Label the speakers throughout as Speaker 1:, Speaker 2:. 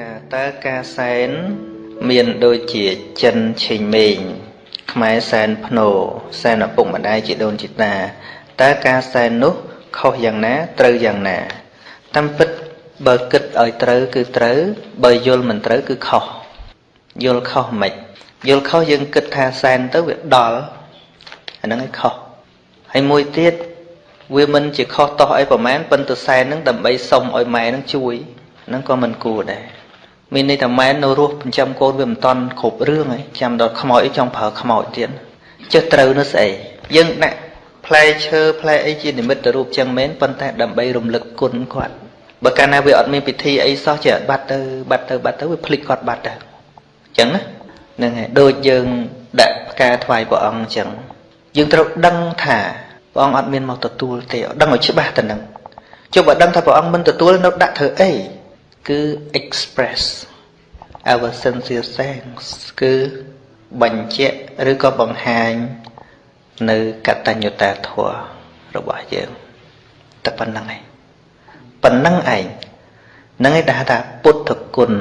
Speaker 1: ថាតើការសែនមានដូចជាចិនឆេងមេងខ្មែរសែនភ្នោសែនឪពុកម្ដាយជីដូនជីតាតើការសែននោះខុសយ៉ាងណាត្រូវយ៉ាងណាតាមពិតបើគិតឲ្យត្រូវគឺត្រូវបើយល់មិនត្រូវគឺខុសយល់ខុសមិនយល់ខុសយើងគិតថាសែនទៅវាដល់អាហ្នឹងឯងខុសហើយមួយទៀតវាមិនជាខុសតោះអីប្រមាណប៉ុន្តែសែនហ្នឹងដើម្បីសុំឲ្យម៉ែហ្នឹងជួយហ្នឹងក៏មិនគួរដែរ មានន័យថាម៉ែនៅរស់ចិញ្ចឹមកូនវាមិនតាន់គ្រប់រឿងហើយចាំដល់ខ្មោចអីចង់ប្រើខ្មោចទៀតចេះត្រូវនោះស្អីយើងដាក់ផ្លែឈើផ្លែអីជានិមិត្តរូបចឹងមែនប៉ុន្តែដើម្បីរំលឹកគុណគាត់បើកាលណាវាអត់មានពិធីអីសោះចេះបាត់ទៅបាត់ទៅបាត់ទៅវាភ្លេចគាត់បាត់ទៅអញ្ចឹងណាហ្នឹងហើយដូចយើងដាក់ផ្កាថ្វាយព្រះអង្គអញ្ចឹងយើងត្រូវដឹងថាព្រះអង្គអត់មានមកទទួលទេដឹងឲ្យច្បាស់ទៅនឹងចុះបើដឹងថាព្រះអង្គមិនទទួលនៅដាក់ធ្វើអីគឺ express our sincere thanks គឺបញ្ជាក់ឬក៏បង្ហាញ នៅកតញ្ញូតាធម៌របស់យើងតែប៉ុណ្្នឹងឯងប៉ុណ្្នឹងឯងហ្នឹងឯងដែលថាពុទ្ធគុណ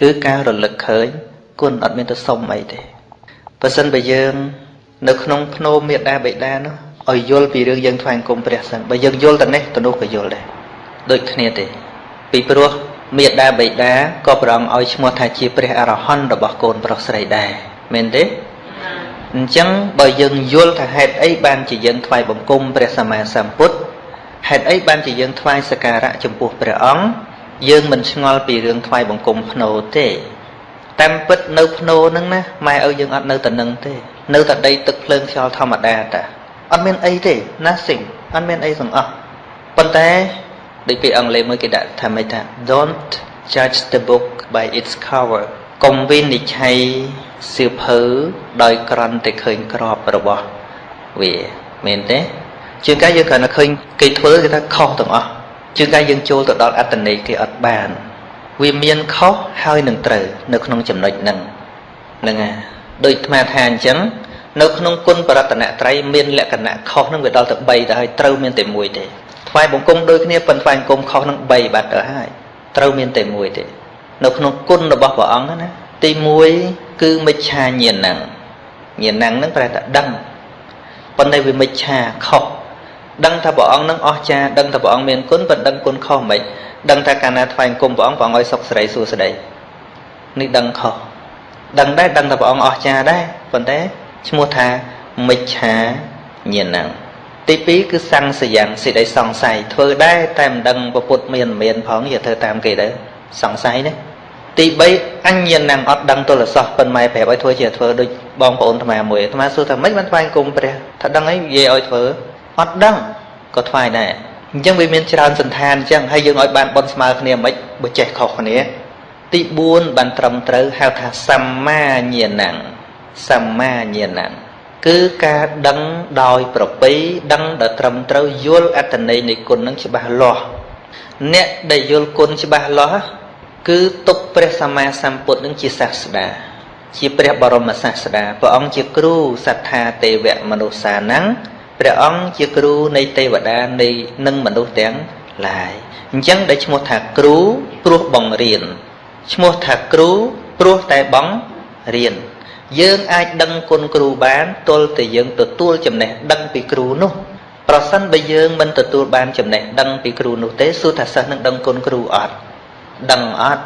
Speaker 1: គឺការរលឹកឃើញគុណអត់មានទៅសុំអីទេបើសិនបើយើង នៅក្នុងភ្នោមេដាបេដានោះឲ្យយល់ពីរឿងយើងថ្វាយគុំព្រះសិនបើយើងយល់ទៅនេះទៅនោះក៏យល់ដែរដូចគ្នាទេពីព្រោះ មេដាបេដាក៏ព្រះអង្គឲ្យឈ្មោះថាជាព្រះអរហន្តរបស់កូនប្រុសស្រីដែរមែនទេអញ្ចឹងបើយើងយល់ថាហេតុអីបានជាយើងថ្វាយបង្គំព្រះសម្មាសម្ពុទ្ធហេតុអីបានជាយើងថ្វាយសក្ការៈចំពោះព្រះអង្គយើងមិនឆ្ងល់ពីរឿងថ្វាយបង្គំភ្នោទេតាមពិតនៅភ្នោហ្នឹងណាម៉ែឪយើងអត់នៅតែនឹងទេ នៅតែដីទឹកភ្លើងខ្យល់ធម្មតាតាអត់មានអីទេ nothing អត់មានអីទាំងអស់ប៉ុន្តែ ដូចពាក្យអង់គ្លេសមួយគេដាក់ថាម៉េចថា don't judge the book by its cover កុំវិនិច្ឆ័យសៀវភៅដោយក្រន់តែឃើញក្របរបស់វាមែនទេជាងកាយយើងគ្រាន់តែឃើញគេធ្វើគេថាខុសទាំងអស់ជាងកាយយើងចូលទៅដល់អត្តន័យគេអត់បានវាមានខុសហើយនឹងត្រូវនៅក្នុងចំណុចហ្នឹងហ្នឹងហើយដូចអាត្មាថាអញ្ចឹងនៅក្នុងគុណបរតនត្រ័យមានលក្ខណៈខុសនឹងវាដល់ទៅ3ទៅហើយត្រូវមានតែមួយទេ ថ្វាយបង្គំដូចគ្នាប៉ុន្តែថ្វាយបង្គំខុសនឹង3បាត់ទៅហើយត្រូវមានតែមួយទេនៅក្នុងគុណរបស់ព្រះអង្គណាទី1គឺមិច្ឆាញាណហ្នឹងញាណហ្នឹងប្រែថាដឹងប៉ុន្តែវាមិច្ឆាខុសដឹងថាព្រះអង្គនឹងអស្ចារ្យដឹងថាព្រះអង្គមានគុណប៉ុន្តែដឹងគុណខុសមិនដឹងថាកាលណាថ្វាយគុំព្រះអង្គព្រះអង្គឲ្យសុខសេរីសួស្តីនេះដឹងខុសដឹងដែរដឹងថាព្រះអង្គអស្ចារ្យដែរប៉ុន្តែឈ្មោះថាមិច្ឆាញាណហ្នឹង ទី2គឺសង្សយ៉ាងសេចក្តីសង្ស័យធ្វើដែរតែមិនដឹងពុទ្ធមានមានផងយកធ្វើតាមគេទៅសង្ស័យណាទី3អញ្ញណាំងអត់ដឹងទលសោះប៉ុន្តែប្រាប់ឲ្យធ្វើជាធ្វើដូចបងប្អូនអាត្មាមួយអាត្មាសួរថាម៉េចបានថ្វាយគុំព្រះថាដឹងអីនិយាយឲ្យធ្វើអត់ដឹងក៏ថ្វាយដែរអញ្ចឹងវាមានច្រើនសន្តានអញ្ចឹងហើយយើងឲ្យបានបន់ស្មើគ្នាមិនបើចេះខុសគ្នា ទី4បានត្រឹមត្រូវហៅថាសម្មាញាណังសម្មាញាណัง គឺការដឹងដោយប្រពៃដឹងដល់ត្រឹមត្រូវយល់អត្តន័យនៃគុណនឹងច្បាស់លាស់អ្នកដែលយល់គុណច្បាស់លាស់គឺទុកព្រះសម្មាសម្ពុទ្ធនឹងជាសាស្តាជាព្រះបរមសាស្តាព្រះអង្គជាគ្រូសត្ថាទេវៈមនុស្សានឹងព្រះអង្គជាគ្រូនៃទេវតានៃនិងមនុស្សទាំងឡាយអញ្ចឹងដែលឈ្មោះថាគ្រូព្រោះបង្រៀនឈ្មោះថាគ្រូព្រោះតែបង្រៀន យើងអាចដឹងគុណគ្រូបានទល់តែយើងទទួលចំណេះដឹងពីគ្រូនោះប្រសិនបើយើងមិនទទួលបានចំណេះដឹងពីគ្រូនោះទេសួរថាសិស្សនឹងដឹងគុណគ្រូអត់ដឹងអត់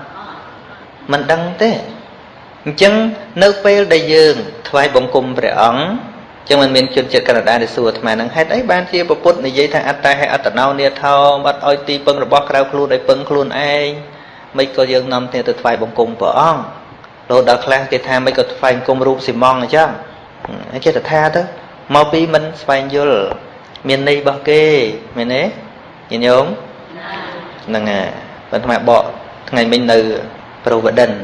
Speaker 1: មិនដឹងទេអញ្ចឹងនៅពេលដែលយើងថ្វាយបង្គំព្រះអង្គចឹងមិនមានជនជាតិកាណាដាដែលសួរអាត្មានឹងហេតុអីបានជាពុទ្ធនិយាយថាអត្តាហេអត្តណោនេថោបាត់ឲ្យទីពឹងរបស់ក្រៅខ្លួនឲ្យពឹងខ្លួនឯងមិនក៏យើងនាំគ្នាទៅថ្វាយបង្គំព្រះអង្គ លោដល់ខ្លះគេថាមិនក៏ថ្វាយបង្គំរូបស៊ីម៉ងអញ្ចឹងចេះតែថាទៅមកពីមិនស្វែងយល់មានន័យរបស់គេមែនទេញាតិញោមហ្នឹងហើយបើថ្មបកថ្ងៃមិញនៅ Providence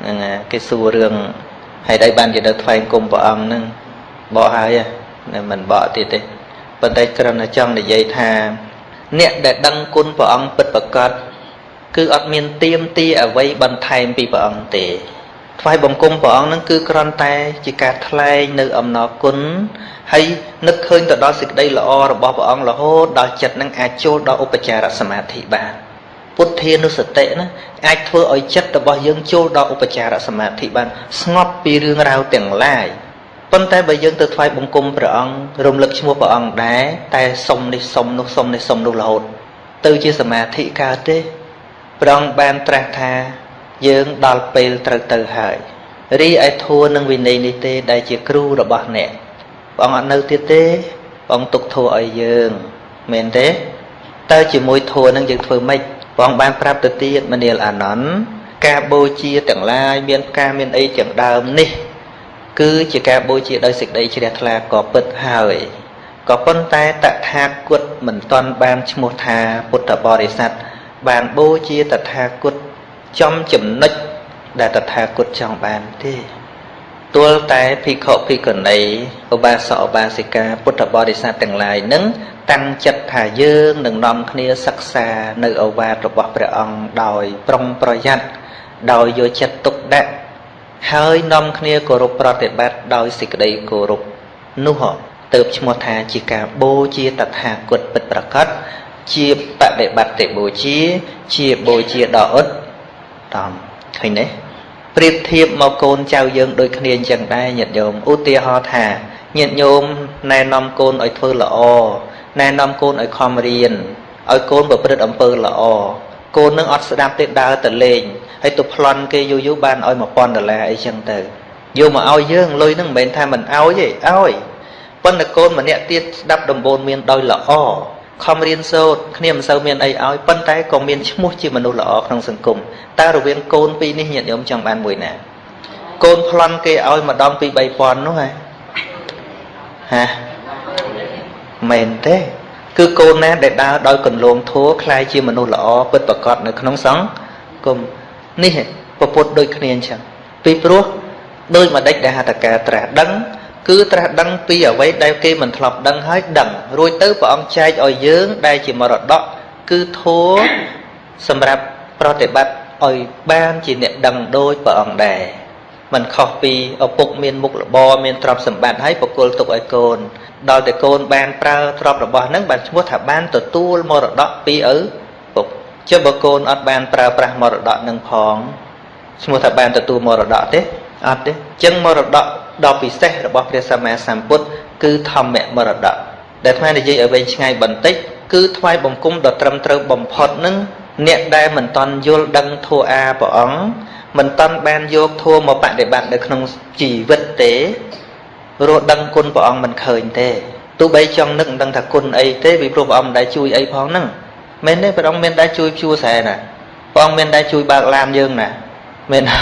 Speaker 1: ហ្នឹងគេសួររឿងហេតុអីបានជានៅថ្វាយគុំព្រះអង្គហ្នឹងបកហើយណាមិនបកទៀតទេប៉ុន្តែគ្រាន់តែចង់និយាយថា អ្នកដែលដឹងគុណព្រះអង្គពិតប្រកបគឺអត់មានទៀមទីអ្វីបន្ថែមពីព្រះអង្គទេ ថ្វាយបង្គំព្រះអង្គនឹងគឺគ្រាន់តែជាការថ្លែងនៅអំណរគុណហើយនឹកឃើញទៅដល់សេចក្តីល្អរបស់ព្រះអង្គរហូតដល់ចិត្តនឹងអាចចូលដល់ឧបចារសមាធិបានពុទ្ធានុសតិណាអាចធ្វើឲ្យចិត្តរបស់យើងចូលដល់ឧបចារសមាធិបានស្ងប់ពីរឿងរ៉ាវទាំងឡាយប៉ុន្តែបើយើងទៅថ្វាយបង្គំព្រះអង្គរំលឹកឈ្មោះព្រះអង្គដែរតែសុំនេះសុំនោះសុំនេះសុំនោះរហូតទៅជាសមាធិកើតទេព្រះអង្គបានត្រាស់ថា យើងដល់ពេលត្រូវទៅហើយរីឯធัวនឹងវិន័យនេះទេដែលជាគ្រូរបស់អ្នកព្រះអង្គអត់នៅទៀតទេព្រះអង្គទុកធัวឲ្យយើងមែនទេតើជាមួយធัวនឹងយើងធ្វើម៉េចព្រះអង្គបានប្រាប់ទៅទៀតមនាលអានន្ទការបូជាទាំងឡាយមានការមានអីទាំងដើមនេះគឺជាការបូជាដោយសេចក្តីជ្រះថ្លាក៏ពិតហើយក៏ប៉ុន្តែតថាគតមិនទាន់បានឈ្មោះថាពុទ្ធបរិស័ទបានបូជាតថាគត ចំចំណុចដែលតថាគតចង់បានទេទល់តែភិក្ខុភិក្ខុនីឧបាសកឧបាសិកាពុទ្ធបរិស័ទទាំងឡាយនឹងតាំងចិត្តថាយើងនឹងនាំគ្នាសិក្សានៅអវាទរបស់ព្រះអង្គដោយប្រុងប្រយ័ត្នដោយយកចិត្តទុកដាក់ហើយនាំគ្នាគោរពប្រតិបត្តិដោយសេចក្តីគោរពនោះទៅឈ្មោះថាជាការបូជាតថាគតពិតប្រកបជាបដិបត្តិបូជា ជាបូជាដ៏ឧត្តម ឃើញទេប្រៀបធៀបមកកូនចៅយើងដូចគ្នាអញ្ចឹងដែរញាតិញោមឧទាហរណ៍ថាញាតិញោមណែនាំកូនឲ្យធ្វើល្អណែនាំកូនឲ្យខំរៀនឲ្យកូនប្រព្រឹត្តអំពើល្អកូននឹងអត់ស្ដាប់ទេដើរទៅលេងហើយទៅប្លន់គេយូរយូរបានឲ្យ1000ដុល្លារអីចឹងទៅយកមកឲ្យយើងលុយហ្នឹងមិនមែនថាមិនឲ្យទេឲ្យប៉ុន្តែកូនម្នាក់ទៀតស្ដាប់ដំបូន្មានដោយល្អ ខំរៀនសូត្រគ្នាមិនសូវមានអីឲ្យប៉ុន្តែក៏មានឈ្មោះជាមនុស្សល្អក្នុងសង្គមតើរវាងកូនពីរនេះញាតិញោមចង់បានមួយណាកូនប្លន់គេឲ្យម្ដងពី3000នោះហ៎ហាមែនទេគឺកូនណាដែលដើរដោយកន្លងធัวคล้ายជាមនុស្សល្អពិតប្រកបនៅក្នុងសង្គមនេះពពុទ្ធដូចគ្នាអញ្ចឹងពីព្រោះដោយមួយដេចដែលហត្ថការត្រាស់ដឹង គឺត្រាស់ដឹងពីអ្វីដែលគេមិនធ្លាប់ដឹងហើយដឹងរួចទៅព្រះអង្គចែកឲ្យយើងដែលជាមរតកគឺធัวសម្រាប់ប្រតិបត្តិឲ្យបានជាអ្នកដឹងដោយព្រះអង្គដែរมันខុសពីឪពុកមានមុខរបរមានទ្រព្យសម្បត្តិហើយបកគលទុកឲ្យកូនដល់តែកូនបានប្រើទ្រព្យរបស់ហ្នឹងបានឈ្មោះថាបានទទួលមរតកពីឪពុកចុះបើកូនអត់បានប្រើប្រាស់មរតកនឹងផងឈ្មោះថាបានទទួលមរតកទេ អត់ទេអញ្ចឹងមរតកដ៏ពិសេសរបស់ព្រះសម្មាសម្ពុទ្ធគឺធម្មមរតកដែលថ្មនិយាយឲ្យវែងឆ្ងាយបន្តិចគឺថ្វាយបង្គំដ៏ត្រឹមត្រូវបំផុតនឹងអ្នកដែលមិនតន់យល់ដឹងធัวអាព្រះអង្គមិនតន់បានយកធัวមកបដិបត្តិនៅក្នុងជីវិតទេរស់ដឹងគុណព្រះអង្គមិនឃើញទេទោះបីចង់នឹកមិនដឹងថាគុណអីទេពីព្រោះព្រះអង្គមិនដែលជួយអីផងហ្នឹងមែនទេព្រះអង្គមានដែលជួយជួស្រែណាព្រះអង្គមានដែលជួយបើកឡានយើងណាមែនទេ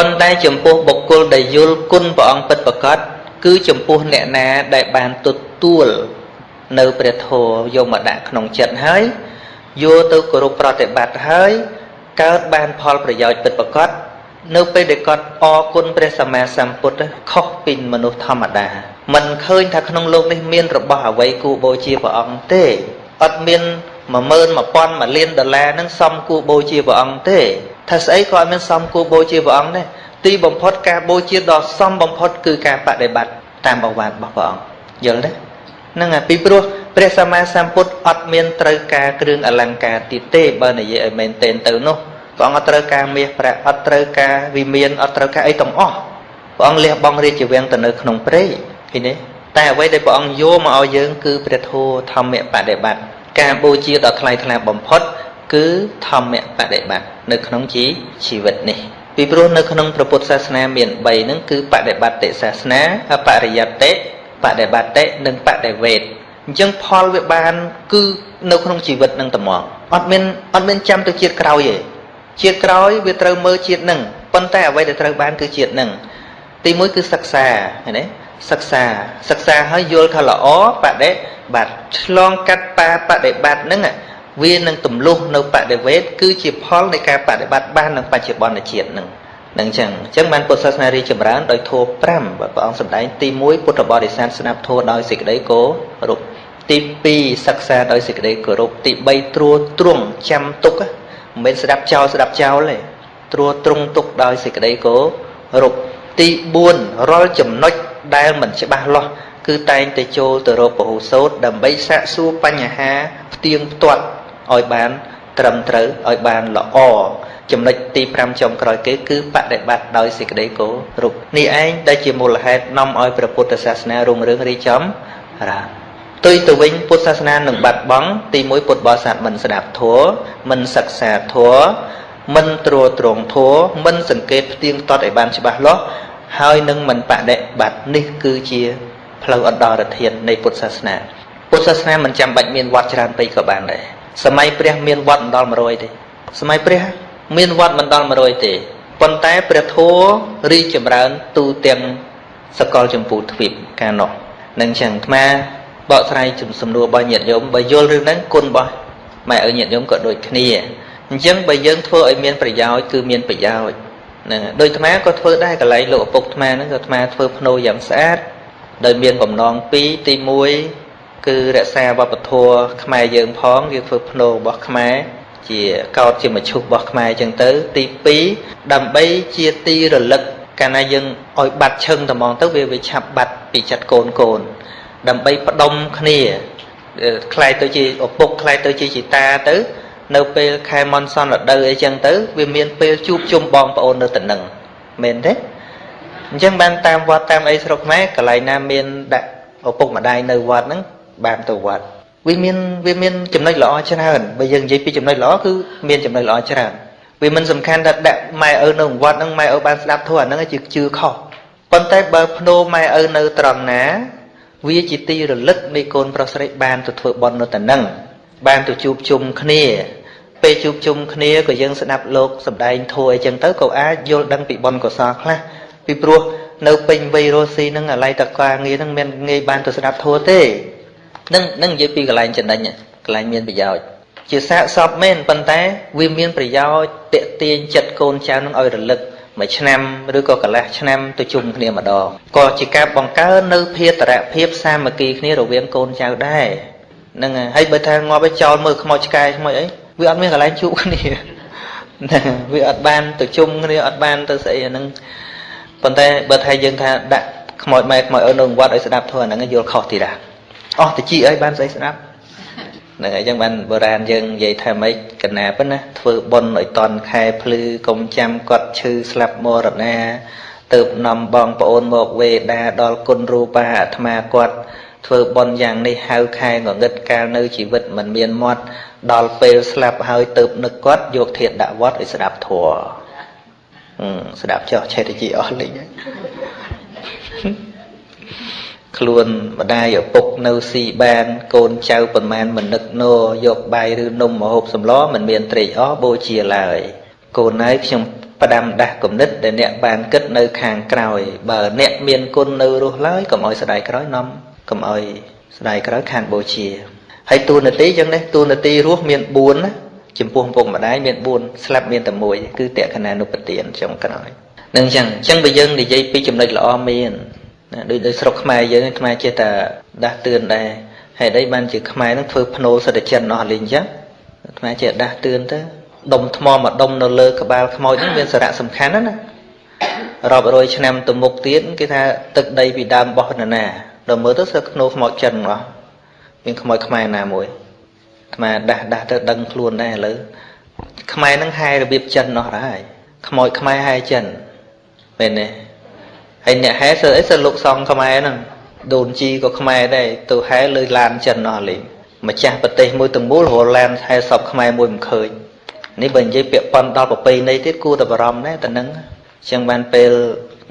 Speaker 1: ប៉ុន្តែចំពោះបុគ្គលដែលយល់គុណព្រះអង្គពិតប្រាកដគឺចំពោះអ្នកណាដែលបានទទួលនៅព្រះធម៌យកមកដាក់ក្នុងចិត្តហើយយកទៅគោរពប្រតិបត្តិហើយកើតបានផលប្រយោជន៍ពិតប្រាកដនៅពេលដែលគាត់អរគុណព្រះសម្មាសម្ពុទ្ធខុសពីមនុស្សធម្មតាมันឃើញថាក្នុងលោកនេះមានរបស់អ្វីគួរបូជាព្រះអង្គទេអត់មាន10000 1000 1លានដុល្លារនឹងសមគួរបូជាព្រះអង្គទេ ថាស្អីក៏អត់មានសមគួរបូជាព្រះអង្គដែរទីបំផុតការបូជាដ៏សមបំផុតគឺការបដិបត្តិតាមបវាទរបស់ព្រះអង្គយល់ទេហ្នឹងហើយពីព្រោះព្រះសម្មាសម្ពុទ្ធអត់មានត្រូវការគ្រឿងអលង្ការទៀតទេបើនិយាយឲ្យមែនទែនទៅនោះព្រះអង្គអត់ត្រូវការមាសប្រាក់អត់ត្រូវការវិមានអត់ត្រូវការអីទាំងអស់ព្រះអង្គលះបង់រាជវាំងទៅនៅក្នុងព្រៃឃើញទេតែអ្វីដែលព្រះអង្គយកមកឲ្យយើងគឺព្រះធម៌ធម្មបដិបត្តិការបូជាដ៏ថ្លៃថ្លាបំផុត គឺធម្មបដិបត្តិនៅក្នុងជីជីវិតនេះពីព្រោះនៅក្នុងព្រះពុទ្ធសាសនាមាន3ហ្នឹងគឺបដិបត្តិសាសនាអបរិយត្តិបដិបត្តិនិងបដិវេទអញ្ចឹងផលវាបានគឺនៅក្នុងជីវិតនឹងត្មងអត់មានអត់មានចាំទៅជាតិក្រោយទេជាតិក្រោយវាត្រូវមើលជាតិនឹងប៉ុន្តែអ្វីដែលត្រូវបានគឺជាតិនឹងទីមួយគឺសិក្សាឃើញទេសិក្សាសិក្សាហើយយល់ថាល្អបដិបត្តិឆ្លងកាត់បាបដិបត្តិហ្នឹង វានឹងទម្លុះនៅបដិវេទគឺជាផលនៃការបដិបត្តិបាននៅបច្ចុប្បន្នជាតិហ្នឹងនឹងចឹងអញ្ចឹងបានពុទ្ធសាសនារីចម្រើនដោយធម៌5បើព្រះអង្គសម្ដែងទី1ពុទ្ធបរិស័ទស្ដាប់ធម៌ដោយសេចក្តីគោរពទី2សិក្សាដោយសេចក្តីគោរពទី3ត្រួតត្រងចាំទុកមិនមែនស្ដាប់ចោលស្ដាប់ចោលទេត្រួតត្រងទុកដោយសេចក្តីគោរពទី4រាល់ចំណុចដែលមិនច្បាស់លាស់គឺតែងតែចូលទៅរកពហុសោតដើម្បីសាកសួរបញ្ហាផ្ទៀងផ្ទាត់ ឲ្យបានត្រឹមត្រូវឲ្យបានល្អចំណុចទី5ចុងក្រោយគេគឺបដិបត្តិដោយសេចក្តីគោរពនេះឯងដែលជាមូលហេតុនាំឲ្យព្រះពុទ្ធសាសនារុងរឿងរីចំរាផ្ទុយទៅវិញពុទ្ធសាសនានឹងបាត់បង់ទីមួយពុទ្ធបរិស័ទមិនស្ដាប់ធម៌មិនសិក្សាធម៌មិនត្រួតត្រងធម៌មិនសង្កេតផ្ទៀងផ្ទាត់ឲ្យបានច្បាស់លាស់ហើយនឹងមិនបដិបត្តិនេះគឺជាផ្លូវអន្តរធាននៃពុទ្ធសាសនាពុទ្ធសាសនាមិនចាំបាច់មានវត្តច្រើនពេកក៏បានដែរ សម័យព្រះមានវត្តមិនដល់100ទេសម័យព្រះមានវត្តមិនដល់100ទេប៉ុន្តែព្រះធម៌រីចម្រើនទូទាំងសកលចម្ពោះទ្វីបកាលនោះនឹងចឹងអាត្មាបកស្រាយជំសំណួររបស់ញាតិញោមបើយល់រឿងហ្នឹងគុណរបស់ម៉ែឪញាតិញោមក៏ដូចគ្នាអញ្ចឹងបើយើងធ្វើឲ្យមានប្រយោជន៍គឺមានប្រយោជន៍ហ្នឹងដូចអាត្មាក៏ធ្វើដែរកន្លែងលោកឪពុកអាត្មាហ្នឹងក៏អាត្មាធ្វើភ្នោយ៉ាងស្អាតដោយមានបំណងពីរទី1 គឺរក្សាវប្បធម៌ខ្មែរយើងផងយើងធ្វើភ្នោរបស់ខ្មែរជាកោតជាមឈុះរបស់ខ្មែរអញ្ចឹងទៅ ទី2ដើម្បីជាទីរលឹកកាលណាយើងឲ្យបាត់ឈឹងត្មងទៅវាវាឆាប់បាត់ពីចិត្តកូនកូន ដើម្បីផ្ដុំគ្នាខ្លាយទៅជាឪពុកខ្លាយទៅជាជីតាទៅ នៅពេលខែមនសនរដូវអីចឹងទៅវាមានពេលជួបជុំបងប្អូននៅតំណឹងមែនទេអញ្ចឹងបានតាមវត្តតាមអីស្រុកខ្មែរកន្លែងណាមានដាក់ឪពុកម្ដាយនៅវត្តហ្នឹង បានទៅវត្តវាមានវាមានចំណុចល្អច្រើនបើយើងនិយាយពីចំណុចល្អគឺមានចំណុចល្អច្រើនវាមិនសំខាន់ថាដាក់ម៉ែឪនៅវត្តហ្នឹងម៉ែឪបានស្ដាប់ធម៌អាហ្នឹងជាជឿខុសប៉ុន្តែបើភ្នោម៉ែឪនៅត្រង់ណា វាជាទីរលឹកនៃកូនប្រុសស្រីបានទៅធ្វើបន់នៅតំណឹងបានទៅជួបជុំគ្នាពេលជួបជុំគ្នាក៏យើងស្ដាប់លោកសម្ដែងធัวអីចឹងទៅក៏អាចយល់ដឹងពីបនកុសលខ្លះពីព្រោះនៅពេញវ័យរស់ស៊ីហ្នឹងអាឡ័យតកាងារហ្នឹងមិនងាយបានទៅស្ដាប់ធัวទេ នឹងនឹងនិយាយពីកន្លែងចំណេញកន្លែងមានប្រយោជន៍ជាសាកសពមែនប៉ុន្តែវាមានប្រយោជន៍តេទៀងចិត្តកូនចៅនឹងឲ្យរលឹកមួយឆ្នាំឬក៏កន្លះឆ្នាំទៅជុំគ្នាម្ដងក៏ជាការបង្កើននៅភាតរភាពសាមគ្គីគ្នារវាងកូនចៅដែរហ្នឹងហើយបើថាងាប់ឲ្យចោលមើលខ្មោចឆ្កែខ្មោចអីវាអត់មានកន្លែងជួបគ្នាណាវាអត់បានទៅជុំគ្នាអត់បានទៅស្អីអាហ្នឹងប៉ុន្តែបើថាយើងថាដាក់ខ្មោចម៉ែខ្មោចឪនៅវត្តឲ្យស្ដាប់ធម៌ហ្នឹងយល់ខុសទីដែរ អស់តិចអីបានស្អីស្ដាប់ហ្នឹងហើយចឹងបានបុរាណយើងនិយាយថាម៉េចកណាប៉ុណ្ណាធ្វើបុណ្យឲ្យតន់ខែភ្លឺកុំចាំគាត់ឈឺស្លាប់មរណាទៅនាំបងប្អូនមកវេដាដល់គុណរូបាអាត្មាគាត់ធ្វើបុណ្យយ៉ាងនេះហៅខែងងឹតកាលនៅជីវិតមិនមានមាត់ដល់ពេលស្លាប់ហើយទៅនឹកគាត់យកធាតដាក់វត្តឲ្យស្ដាប់ធัวស្ដាប់ចោះឆេតជីអស់លេងហើយ ខ្លួនម្ដាយឪពុកនៅស៊ីបានកូនចៅប្រមាណមិននឹកណោយកបាយឬនំមកហូបសម្លមិនមានត្រេកអរបូជាឡើយកូនហើយខ្ញុំផ្ដាំដាស់គំនិតដែលអ្នកបានគិតនៅខាងក្រោយបើអ្នកមានគុណនៅរស់ឡើយកុំឲ្យស្ដាយក្រោយនាំកុំឲ្យស្ដាយក្រោយខាងបូជាហើយតួនាទីចឹងនេះតួនាទីរស់មាន4ណាចំពោះពុកម្ដាយមាន4ស្លាប់មានតែមួយគឺតក្កណានុបទានចុងក្រោយនឹងចឹងចឹងបើយើងនិយាយពីចំណុចល្អមាន ណាដូចដូចស្រុកខ្មែរយើងខ្មែរចេះតែដាស់តឿនដែរហេតុអីបានជាខ្មែរនឹងធ្វើភ្នោសិទ្ធិចិនអស់លេងអញ្ចឹងខ្មែរចេះដាស់តឿនទៅដុំថ្មមួយដុំនៅលើក្បាលខ្មោចហ្នឹងមានសារៈសំខាន់ណាស់ណារាប់រយឆ្នាំទៅមុខទៀតគេថាទឹកដីពីដើមបោះនរណាដល់មើលទៅសើភ្នោខ្មោចចិនអស់មានខ្មោចខ្មែរណាមួយខ្មែរដាស់ដាស់ទៅដឹងខ្លួនដែរឥឡូវខ្មែរនឹងហែរបៀបចិនអស់ហើយខ្មោចខ្មែរហែចិនមែនទេ ហើយអ្នកហែសើអីសើលោកសង្ឃខ្មែរហ្នឹងដូនជីក៏ខ្មែរដែរទៅហែលើឡានចិនអស់លេងម្ចាស់ប្រទេសមួយទាំងមូលរហឡានហែសពខ្មែរមួយមិនឃើញនេះបើនិយាយពាក់ប៉ុនដល់ប្រពៃណីទៀតគួរតែបារម្ភដែរតែនឹងចឹងបានពេល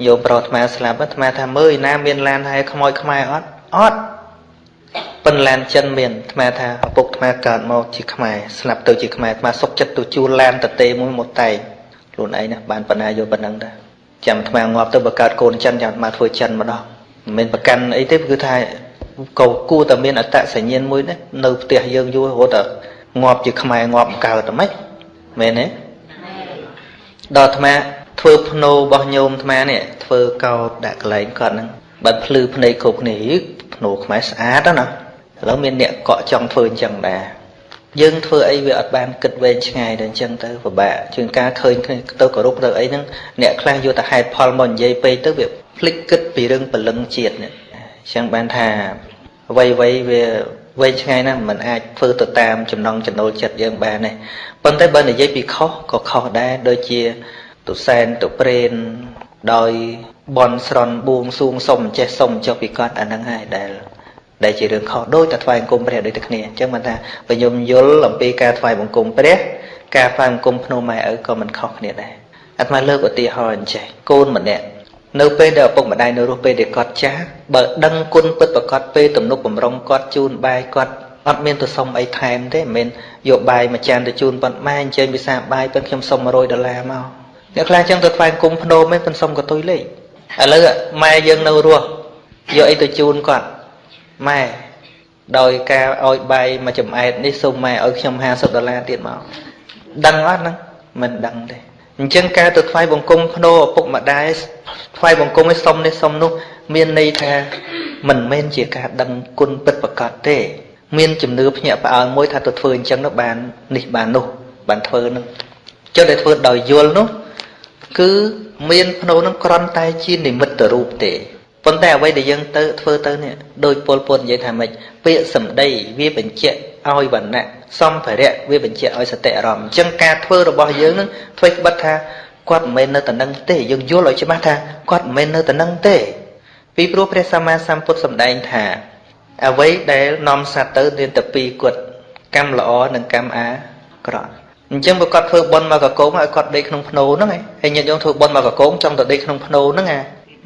Speaker 1: យោប្រុសអាត្មាស្លាប់អាត្មាថាមើលឯណាមានឡានហែខ្មោចខ្មែរអត់អត់ប៉ុនឡានចិនមានអាត្មាថាឪពុកអាត្មាកើតមកជាខ្មែរស្លាប់ទៅជាខ្មែរអាត្មាសុកចិត្តទៅជួលឡានតទេមួយមកតែងខ្លួនឯងណាបានបណ្ណាយកប៉ុណ្ណឹងដែរ ចាំថ្មងាប់ទៅបើកើតកូនចិនចាំមកធ្វើចិនម្ដងមិនមែនប្រកាន់អីទេគឺថាកោគួរតែមានអត្តសញ្ញាណមួយនេះនៅផ្ទះយើងយូររហូតតែងាប់ជាខ្មែរងាប់កើតតែម៉េចមែនទេដល់អាត្មាធ្វើភ្នោរបស់ញោមអាត្មានេះធ្វើកោតដាក់កន្លែងគាត់ហ្នឹងបើភ្លឺភ្នែកគ្រប់គ្នាភ្នោខ្មែរស្អាតណាឥឡូវមានអ្នកកក់ចង់ធ្វើអញ្ចឹងដែរ យើងធ្វើអីវាអត់បានគិតវែងឆ្ងាយដល់អញ្ចឹងទៅពិបាកជាងការឃើញគ្នាទៅគោរពទៅអីហ្នឹងអ្នកខ្លះយកតែហេតុផលមកនិយាយពេកទៅវាភ្លេចគិតពីរឿងពលឹងជាតិនេះអញ្ចឹងបានថាអ្វីអ្វីវាវែងឆ្ងាយណាស់มันអាចធ្វើទៅតាមចំណង់ចំណូលចិត្តយើងបានទេប៉ុន្តែបើនិយាយពីខុសក៏ខុសដែរដូចជាទុសែនទុប្រេនដោយបនស្រន់បួងសួងសុំចេះសុំចុះពីគាត់អាហ្នឹងហើយដែល ដែលជារឿងខុសដូចតែថ្វាយបង្គំព្រះដូចតែគ្នាអញ្ចឹងបានថាបើខ្ញុំយល់អំពីការថ្វាយបង្គំព្រះការថ្វាយបង្គំភ្នំម៉ែឪក៏មិនខុសគ្នាដែរអាត្មាលើកឧទាហរណ៍អញ្ចេះកូនម្នាក់នៅពេលដែលឪពុកម្ដាយនៅរស់ពេលដែលគាត់ចាស់បើដឹងគុណពិតប្រកបពេលទំនុកបំរុងគាត់ជូនបាយគាត់អត់មានទៅសុំអីថែមទេមិនមែនយកបាយមួយចានទៅជូនប៉ុនម៉ែអញ្ជើញពិសាបាយប៉ុនខ្ញុំសុំ100ដុល្លារមកអ្នកខ្លះចឹងទៅថ្វាយគុំភ្នោមឯងប៉ុនសុំកតុយលេខឥឡូវម៉ែយើងនៅរស់យកអីទៅជូនគាត់ ម៉ែដោយការឲ្យបាយមួយចំអែតនេះសូមម៉ែឲ្យខ្ញុំ50ដុល្លារទៀតមកដឹងអត់ហ្នឹងមិនដឹងទេអញ្ចឹងការទៅថ្វាយបង្គំភ្នោឪពុកម្ដាយថ្វាយបង្គំឲ្យសុំនេះសុំនោះ មានន័យថាមិនមែនជាការដឹងគុណពិតប្រកបទេ មានជំនឿភ្ញាក់ផ្អើលមួយថាទៅធ្វើអញ្ចឹងទៅបាននេះបាននោះបានធ្វើនឹងចុះដែលធ្វើដោយយល់នោះ គឺមានភ្នោនឹងក្រន់តែជានិមិត្តរូបទេ ប៉ុន្តែអ្វីដែលយើងទៅធ្វើទៅនេះដោយពលពតនិយាយថាម៉េចពាក្យសម្ដីវាបញ្ជាក់ឲ្យវណ្ណៈសម្ភារៈវាបញ្ជាក់ឲ្យសតិអារម្មណ៍អញ្ចឹងការធ្វើរបស់យើងនឹងធ្វើក្បិតថាគាត់មិនមែននៅតែនឹងទេយើងយល់ឲ្យច្បាស់ថាគាត់មិនមែននៅតែនឹងទេ ពីព្រោះព្រះសម្មាសម្ពុទ្ធសម្ដែងថា អ្វីដែលនាំសត្វទៅមានតែពីរគាត់កម្មល្អនិងកម្មអាក្រក់អញ្ចឹងបើគាត់ធ្វើបុណ្យមកកកងឲ្យគាត់ដេកក្នុងភ្នោហ្នឹងឯងហើយញាតិញោមធ្វើបុណ្យមកកកងចង់ទៅដេកក្នុងភ្នោហ្នឹងអា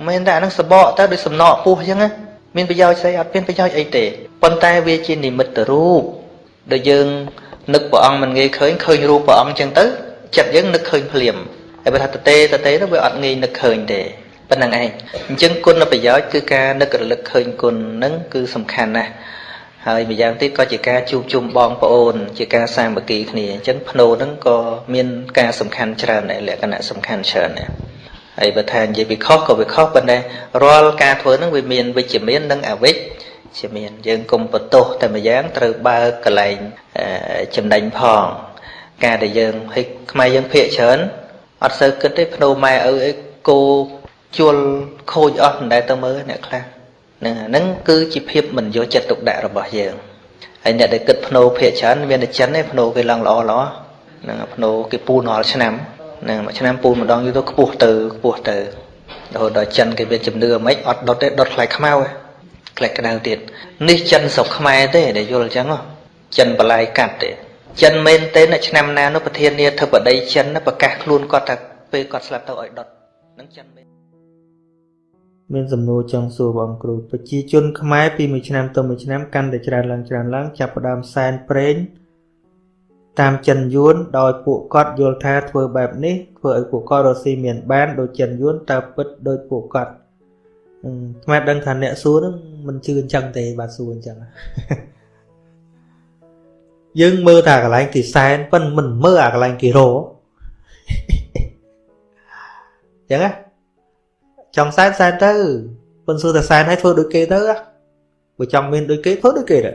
Speaker 1: មិនតែអាហ្នឹងសបកទៅដូចសំណក់ពោះអញ្ចឹងណាមានប្រយោជន៍ស្អីអត់មានប្រយោជន៍អីទេប៉ុន្តែវាជានិមិត្តរូបដែលយើងនឹកព្រះអង្គមិនងាយឃើញឃើញរូបព្រះអង្គអញ្ចឹងទៅចិត្តយើងនឹកឃើញភ្លាមហើយបើថាតទេតទេទៅវាអត់ងាយនឹកឃើញទេប៉ុណ្្នឹងឯងអញ្ចឹងគុណប្រយោជន៍គឺការនឹករលឹកឃើញគុណហ្នឹងគឺសំខាន់ណាស់ហើយម្យ៉ាងទៀតក៏ជាការជួបជុំបងប្អូន ជាការសាមគ្គីគ្នាអញ្ចឹងភ្នោហ្នឹងក៏មានការសំខាន់ច្រើនដែរលក្ខណៈសំខាន់ច្រើនដែរ ហើយបើថានិយាយពីខុសក៏វាខុសប៉ុន្តែរាល់ការធ្វើហ្នឹងវាមានវិជ្ជមាននិងអវិជ្ជមានយើងកុំបន្ទោសតែម្យ៉ាងត្រូវបើកកលែងចំណេញផងការដែលយើងហិចខ្មែរយើងភាកច្រើនអត់សូវគិតទេភ្នោម៉ែឪអីគោជួលខូចអស់មិនដែលទៅមើលអ្នកខ្លះហ្នឹងហ្នឹងគឺជាភាពមិនយកចិត្តទុកដាក់របស់យើងហើយអ្នកដែលគិតភ្នោភាកច្រើនមានតែចិនទេភ្នោគេឡើងល្អល្អហ្នឹងភ្នោគេពូនរាល់ឆ្នាំហ្នឹងមួយឆ្នាំពូនម្ដងយូរទៅខ្ពស់ទៅខ្ពស់ទៅរហូតដល់ចិនគេមានជំនឿមិនអត់ដុតទេដុតខ្លាយខ្មៅខ្លាយក្តៅទៀតនេះចិនស្រុកខ្មែរទេដែលយល់អញ្ចឹងចិនបលាយកាត់ទេចិនមែនទេនៅឆ្នាំណានោះប្រធានាធិបតីចិនប្រកាសខ្លួនគាត់ថាពេលគាត់ស្លាប់ទៅឲ្យដុតនឹងចិនមែនមានសំណួរចង់សួរបងគ្រូប្រជាជនខ្មែរពីមួយឆ្នាំទៅមួយឆ្នាំកាន់តែច្រើនឡើងច្រើនឡើងចាប់ផ្ដើមសែនប្រេង តាមចិនយួនដោយពួកគាត់យល់ថាធ្វើបែបនេះធ្វើឲ្យពួកគាត់រស់ស៊ីមានបានដូចចិនយួនតើពិតដូចពួកគាត់ស្មាតដឹងថាអ្នកសួរនឹងមិនជឿអញ្ចឹងទេបាទសួរអញ្ចឹងយើងមើលតែកន្លែងគេសែនប៉ុន្តែមិនមើលអាកន្លែងគេរអញ្ចឹងណាចង់សែនសែនទៅប៉ុន្តែសួរតែសែនឲ្យធ្វើដូចគេទៅបើចង់មានដូចគេធ្វើដូចគេទៅ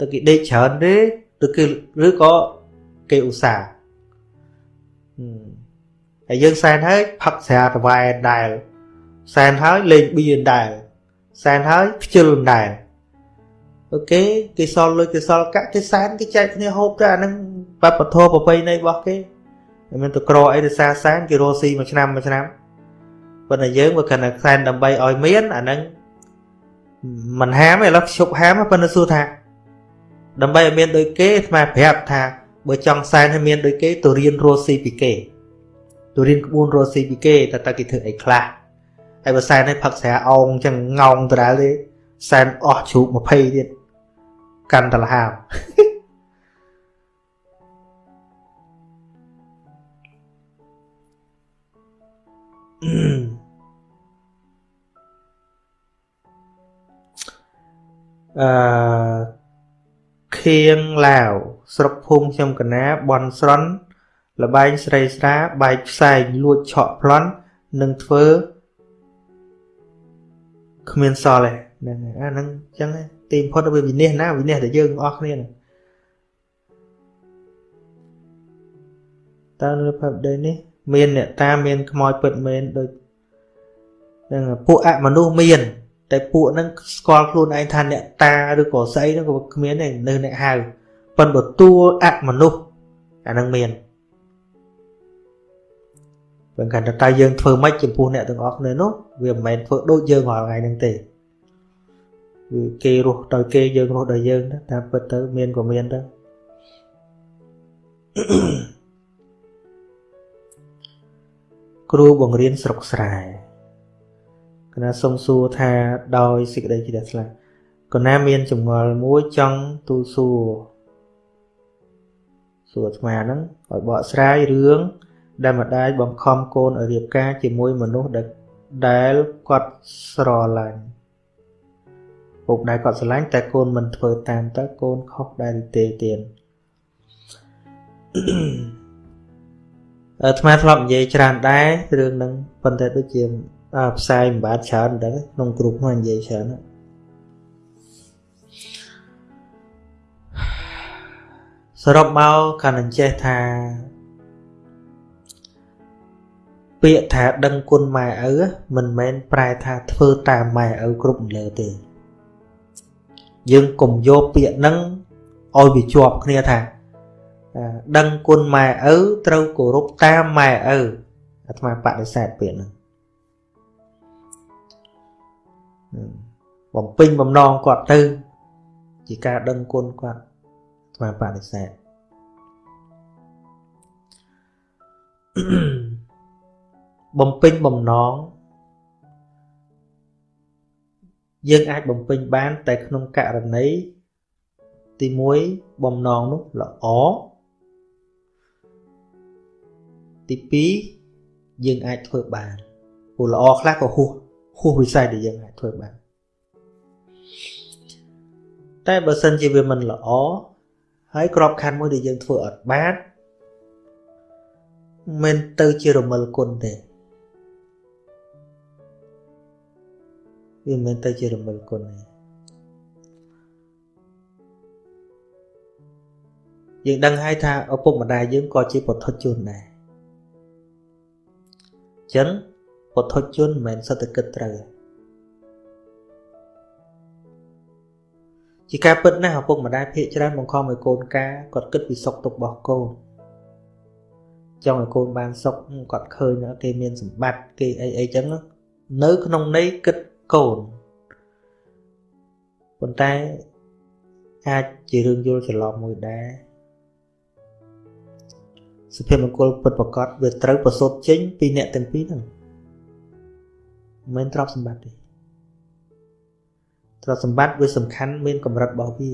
Speaker 1: ទៅគេដេកច្រើនទេ ឬគឺឬក៏គេឧស្សាហ៍ហើយយើងសែនហើយផឹកស្រាតវ៉ែដែលសែនហើយលេងបៀនដែរសែនហើយខ្ជិលដែរអូខេគេសល់លុយគេសល់កាក់គេសែនគេចែកគ្នាហូបទៅអានឹងបបធរប្របីនៃរបស់គេមិនមែនទៅក្រអីទៅសារសែនគេរស់ស៊ីមួយឆ្នាំមួយឆ្នាំប៉ុន្តែយើងបើគិតថាសែនដើម្បីឲ្យមានអានឹងមិនហាមទេឥឡូវឈប់ហាមប៉ុន្តែសួរថា ដើម្បីឲ្យមានដូចគេស្មាប្រាប់ថាបើចង់សែនឲ្យមានដូចគេទៅរៀនរស់ស៊ីពីគេទៅរៀនក្បួនរស់ស៊ីពីគេតើតើគេធ្វើអីខ្លះហើយបើសែនឲ្យផឹកស្រាអោងចឹងងោងដដែលទេសែនអស់ជ្រូក20ទៀតកាន់តលហាមអឺ ខៀងឡាវស្រុកភូមិខ្ញុំកណាបនស្រន់លបែងស្រីស្រាបែកផ្សែងលួចឆក់ប្លន់នឹងធ្វើគ្មានសល់ទេហ្នឹងហើយអាហ្នឹងអញ្ចឹងទីបំផុតវាវិនិច្ឆ័យណាវិនិច្ឆ័យតែយើងអស់គ្នាហ្នឹងតើនៅផាប់ដេនេះ មានអ្នកតាមានខ្មោចពិតមែនដូចហ្នឹងពួកអមនុស្សមាន តែពួកហ្នឹងស្គាល់ខ្លួនឯងថាអ្នកតាឬក៏ស្អីហ្នឹងក៏គ្មានទេនៅអ្នកហៅប៉ុន្តែតួអមនុស្សអាហ្នឹងមានបើកាន់តែតើយើងធ្វើម៉េចចំពោះអ្នកទាំងអស់គ្នានោះវាមិនមែនធ្វើដូចយើងរាល់ថ្ងៃហ្នឹងទេគឺគេរស់ដោយគេយើងរស់ដោយយើងតែពិតទៅមានក៏មានទៅគ្រូបង្រៀនស្រុកស្រែ គណៈសុំសួរថាដោយសេចក្តីជ្រះថ្លាគណៈមានចម្ងល់មួយចង់ទូសួរសួរអាត្មាហ្នឹងឲ្យបកស្រាយរឿងដែលម្ដាយបង្ខំកូនឲ្យរៀបការជាមួយមនុស្សដែលដែលគាត់ស្រឡាញ់ពុកដែលគាត់ស្រឡាញ់តែកូនមិនធ្វើតាមតើកូនខុសដែរទេទៀតអាត្មាធ្លាប់និយាយច្រើនដែររឿងហ្នឹងប៉ុន្តែដូចជា ផ្សាយមិនបានច្រើនដែរក្នុងក្រុមហ្នឹងនិយាយច្រើនសរុបមកកាន់អញ្ចេះថាពាក្យថាដឹងគុណម៉ែឪមិនមែនប្រែថាធ្វើតាមម៉ែឪគ្រប់លើទេយើងកុំយកពាក្យហ្នឹងឲ្យវាជាប់គ្នាថាដឹងគុណម៉ែឪត្រូវគោរពតាមម៉ែឪអាត្មាបដិសេធពាក្យហ្នឹង បំពេញបំណងគាត់ទៅ ជាការដឹងគុណគាត់អាត្មាបដិសេធបំពេញបំណងយើងអាចបំពេញបាន តែក្នុងករណីទី1បំណងនោះល្អទី2យើងអាចធ្វើបានព្រោះល្អខ្លះក៏ហួស ហួសវិស័យដែលយើងអាចធ្វើបានតែបើសិនជាវាមិនល្អហើយក្របខ័ណ្ឌមួយដែលយើងធ្វើអត់បានមិនទៅជារមិលគុណទេវាមិនទៅជារមិលគុណទេយើងដឹងហើយថាឪពុកម្ដាយយើងក៏ជាពុទ្ធជនដែរចឹង ពុទ្ធជនមិនមែនសត្វគិតត្រូវជាការពិតណាស់ឪពុកម្ដាយភាកច្រើនបង្ខំឲ្យកូនការគាត់គិតពីសុខទុក្ខរបស់កូនចង់ឲ្យកូនបានសុខគាត់ឃើញគេមានសម្បត្តិគេអីអីចឹងនៅក្នុងន័យគិតកូនប៉ុន្តែអាចជារឿងយល់ច្រឡំមួយដែរសុភមង្គលពិតប្រកបវាត្រូវប្រសូតចេញពីអ្នកទាំងពីរហ្នឹង មិនមែនទ្រព្យសម្បត្តិទេទ្រព្យសម្បត្តិវាសំខាន់មានកម្រិតរបស់វា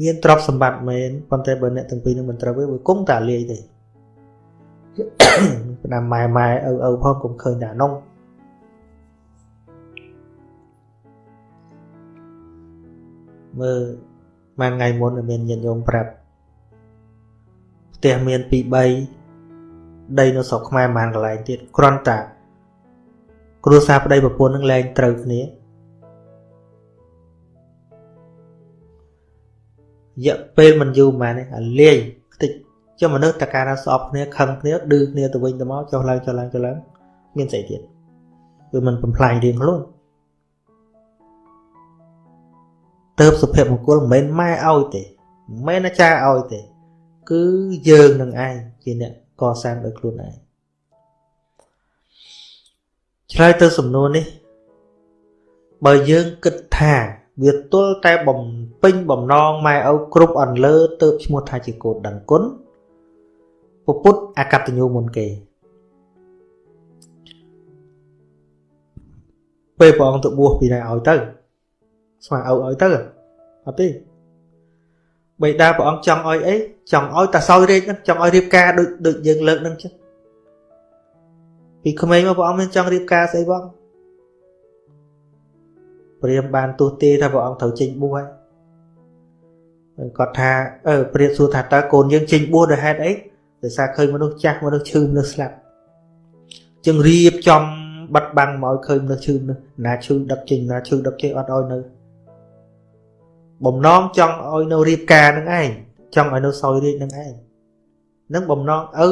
Speaker 1: មានទ្រព្យសម្បត្តិមែនប៉ុន្តែបើអ្នកទាំងពីរនឹងមិនត្រូវវាវាគង់តែលាយទេប៉ុន្តែម៉ែម៉ែឪឪផងកុំឃើញតែអានោះមើលមួយថ្ងៃមុនមានញាតិញោមប្រាប់ផ្ទះមាន2 3ដីនៅស្រុកខ្មែរមួយកន្លែងទៀតគ្រាន់តែ គ្រួសារប្តីប្រពន្ធនឹងលែងត្រូវគ្នារយៈពេលមិនយូរប៉ុន្មានទេអាលាយខ្ទេចចុះមនុស្សតកាលស្អប់គ្នាខឹងគ្នាឌឺគ្នាទៅវិញទៅមកចុះឡើងចុះឡើងចុះឡើងមានស្អីទៀតវាមិនបំផ្លាញរៀងខ្លួនទៅសុភមង្គលមិនមែនម៉ែឲ្យទេមិនមែនអាចារ្យឲ្យទេ គឺយើងនឹងឯងជាអ្នកកសាងដោយខ្លួនឯង ឆ្លើយទៅសំណួរនេះ បើយើងគិតថាវាទល់តែបំពេញបំណងម៉ែឪគ្រប់អន្លើទៅឈ្មោះថាជាកូនដឹងគុណពុទ្ធអកតញ្ញូមុនគេពេលព្រះអង្គទៅបួសពីណាឲ្យទៅស្មាឪឲ្យទៅអត់ទេបេតាព្រះអង្គចង់ឲ្យអីចង់ឲ្យតាសោយរាជហ្នឹងចង់ឲ្យរៀបការដូចដូចយើងលើកហ្នឹងចឹង ពីក្មេងមកព្រះអង្គមានចង់រៀបការស្អីបងព្រាមបានទោះទេថាព្រះអង្គត្រូវចេញបួសហើយគាត់ថាអឺព្រាមសួរថាតើកូនយើងចេញបួសដោយហេតុអីដោយសារឃើញមនុស្សចាស់មនុស្សឈឺមនុស្សស្លាប់ចឹងរៀបចំបាត់បាំងមកឲ្យឃើញមនុស្សឈឺមនុស្សណាឈឺដឹកចេញណាឈឺដឹកចេញអត់ឲ្យនៅបំណងចង់ឲ្យនៅរៀបការនឹងឯងចង់ឲ្យនៅសោយរាជនឹងឯងនឹងបំណងឪ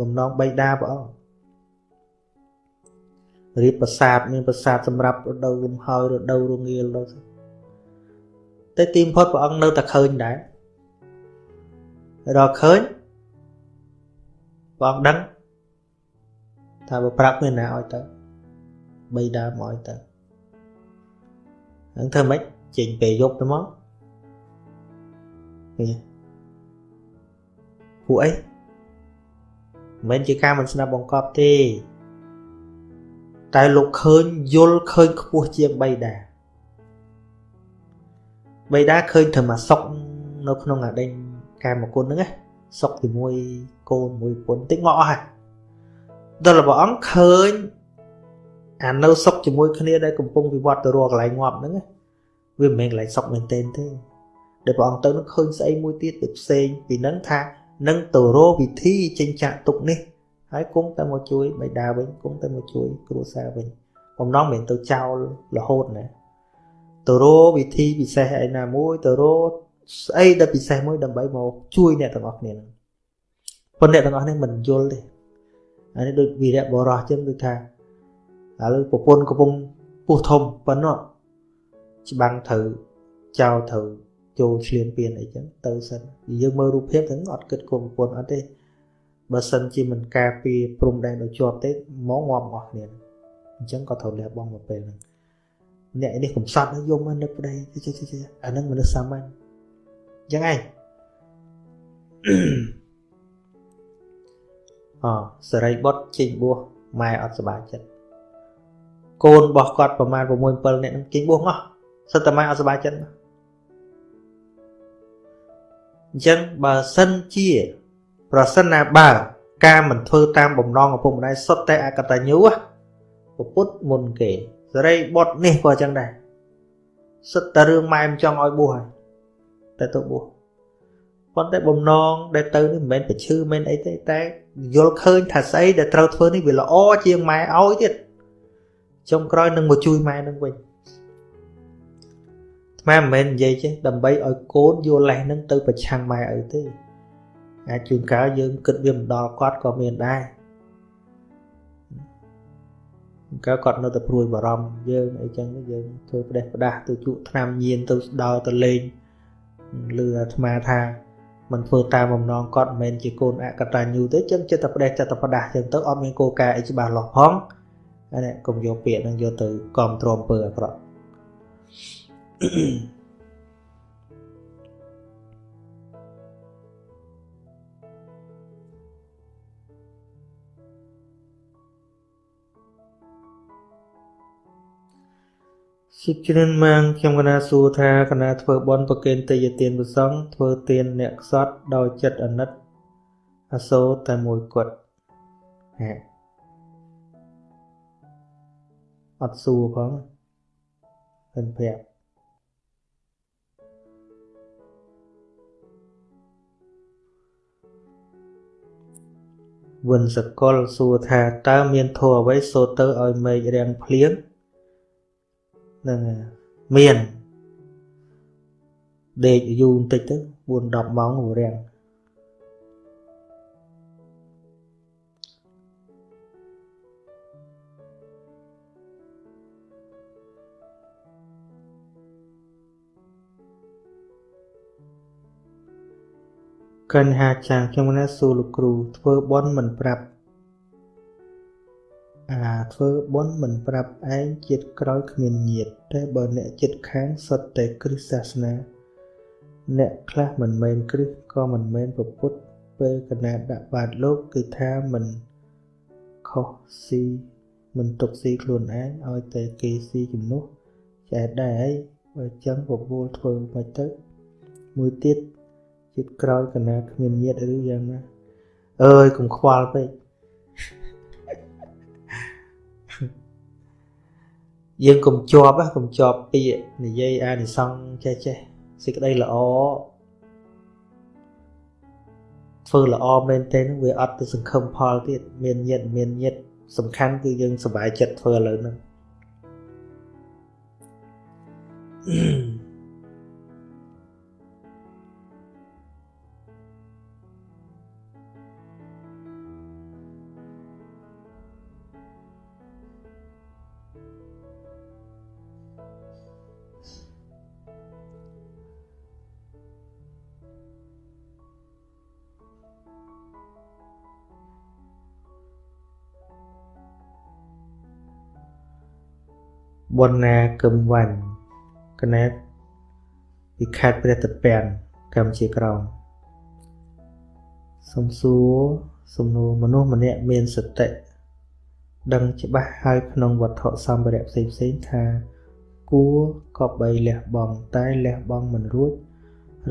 Speaker 1: បំណងបៃតាព្រះអង្គ រៀបប្រាសាទមានប្រាសាទសម្រាប់រដូវលំហើយរដូវរងាលដល់តែទីបំផុតព្រះអង្គនៅតែឃើញដែរដល់ឃើញព្រះអង្គដឹងថាបើប្រាប់មានណាឲ្យទៅបីដើមឲ្យទៅហ្នឹងធ្វើម៉េចចេញពេលយប់ទៅមកនេះពួកអីមិនជាការមិនស្ដាប់បង្កប់ទេ តែលោកឃើញយល់ឃើញខ្ពស់ជាងបៃតាបៃតាឃើញធ្វើមកសុកនៅក្នុងអាដេញកាមគុណហ្នឹងណាសុកជាមួយកូនមួយពុនតិចងក់អស់ហើយដល់ព្រះអង្គឃើញអានៅសុកជាមួយគ្នាដែលកំពុងវិវត្តទៅរកកន្លែងងាប់ហ្នឹងវាមិនមែនកន្លែងសុកមែនទេទេដែលព្រះអង្គទៅនឹងឃើញស្អីមួយទៀតទៅផ្សេងពីហ្នឹងថានឹងទៅរកវិធីចិញ្ចាក់ទុកនេះ ហើយគង់តែមកជួយបិតាវិញគង់តែមកជួយគ្រួសារវិញបំណងមិនទៅចោលរហូតណាទៅរកវិធីពិសេសឯណាមួយទៅរកស្អីដែលពិសេសមួយដើម្បីមកជួយអ្នកទាំងអស់គ្នាហ្នឹងប៉ុន្តែអ្នកទាំងអស់នេះមិនយល់ទេអានេះដូចវីរៈបរោះចឹងគឺថាឥឡូវប្រពន្ធកំពុងពោះធំប៉ុណ្ណោះច្បាំងត្រូវចោលត្រូវចូលឆ្លៀនពៀនអីចឹងទៅសិនយើងមើលរូបភាពហ្នឹងអត់គិតគុំប្រពន្ធអត់ទេ បើសិនជាមិនការពារព្រំដែនដល់ជាប់ទេមកងាប់អស់គ្នាអញ្ចឹងក៏ត្រូវលះបង់មកពេលហ្នឹងអ្នកនេះកំសត់យកមកនឹកប្តីអាហ្នឹងមនុស្សសាមញ្ញអញ្ចឹងឯងអសរីបុត្រចេញបួសម៉ែអត់សប្បាយចិត្តកូនរបស់គាត់ប្រមាណ6 7នាក់នឹងចេញបួសអស់សិតតែម៉ែអត់សប្បាយចិត្តអញ្ចឹងបើសិនជា ប្រសិនណាបើការមិនធ្វើតាមបំណងឪពុកម្ដាយសុទ្ធតែអកតញ្ញូពុទ្ធមុនគេសេរីបុត្រនេះក៏អញ្ចឹងដែរសិតតែរឿងម៉ែមិនចង់ឲ្យបួសហើយតែទៅបួសប៉ុន្តែបំណងដែលទៅនេះមិនមែនប្រឈឺមិនអីទេតែយល់ឃើញថាស្អីដែលត្រូវធ្វើនេះវាល្អជាងម៉ែឲ្យទៀតចុងក្រោយនឹងមកជួយម៉ែនឹងវិញម៉ែមិនមែននិយាយចេះដើម្បីឲ្យកូនយកលេសនឹងទៅប្រឆាំងម៉ែអីទេ អាចជួនកាលយើងគិតវាមិនដល់គាត់ក៏មានដែរកាលគាត់នៅតែព្រួយបារម្ភយើងអីចឹងយើងធ្វើផ្ដេសផ្ដាស់ទៅជក់ថ្នាំញៀនទៅដល់ទៅលេងលឺអាត្មាថាមិនធ្វើតាមបំណងគាត់មិនមែនជាកូនអកតញ្ញូទេចឹងចិត្តតែផ្ដេសចិត្តតែផ្ដាស់ចឹងទៅអត់មានគោលការណ៍អីច្បាស់លាស់ផងអានេះកុំយកពាក្យហ្នឹងយកទៅគ្រប់គ្រងអំពើអាក្រក់ ជាច្រើនម៉ាងខ្ញុំកណាសួរថាកណាធ្វើបន់ប្រគេនទេយទានប្រសងធ្វើទានអ្នកខ្សត់ដោយចិត្តអាណិតអសូរតែមួយគត់ហេអត់សួរផងហ៊ិនប្រាប់វិនសកលសួរថាតើមានធម៌អ្វីសូត្រទៅឲ្យមេឃរាំងភ្លៀងហ្នឹងមានដេកយូរបន្តិចទៅ4 10ម៉ោងរាំងកញ្ញាចាងខ្ញុំណាសួរលោកគ្រូធ្វើបន់មិនប្រាប់ អាធ្វើបុណ្យមិនប្រាប់ឯងជាតិក្រោយគ្មានញាតតែបើអ្នកចិត្តខាងសុទ្ធតែគ្រឹះសាសនា អ្នកខ្លះមិនមែនគ្រឹះក៏មិនមែនប្រពុតពេលកណាដាក់បាតលោកគឺថាមិនខុសស៊ីមិនទុកស៊ីខ្លួនឯងឲ្យតែគេស៊ីជំនួសចែកដែរហើយបើចឹងបបួលធ្វើមិនទៅមួយទៀតចិត្តក្រោយកណាគ្មានញាតឬយ៉ាងណាអើយកុំខ្វល់ពេក យើងកុំជាប់កុំជាប់ពាក្យនិយាយអានិសង្ឃចេះចេះសេចក្តីល្អធ្វើល្អមែនទេនឹងវាអត់ទៅសង្ឃឹមផលទៀតមានញាតមានញាតសំខាន់គឺយើងសុបាយចិត្តធ្វើឥឡូវហ្នឹង បនណាកឹមវ៉ាន់កណែពីខេត្តព្រះតពាំងកម្ពុជាក្រោមសំសួរសំណួរមនុស្សម្នាក់មានសតិដឹងច្បាស់ហើយក្នុងវត្ថុសម្ភារៈផ្សេងផ្សេងថាគួរក៏បីលះបង់តែលះបង់មិនរួច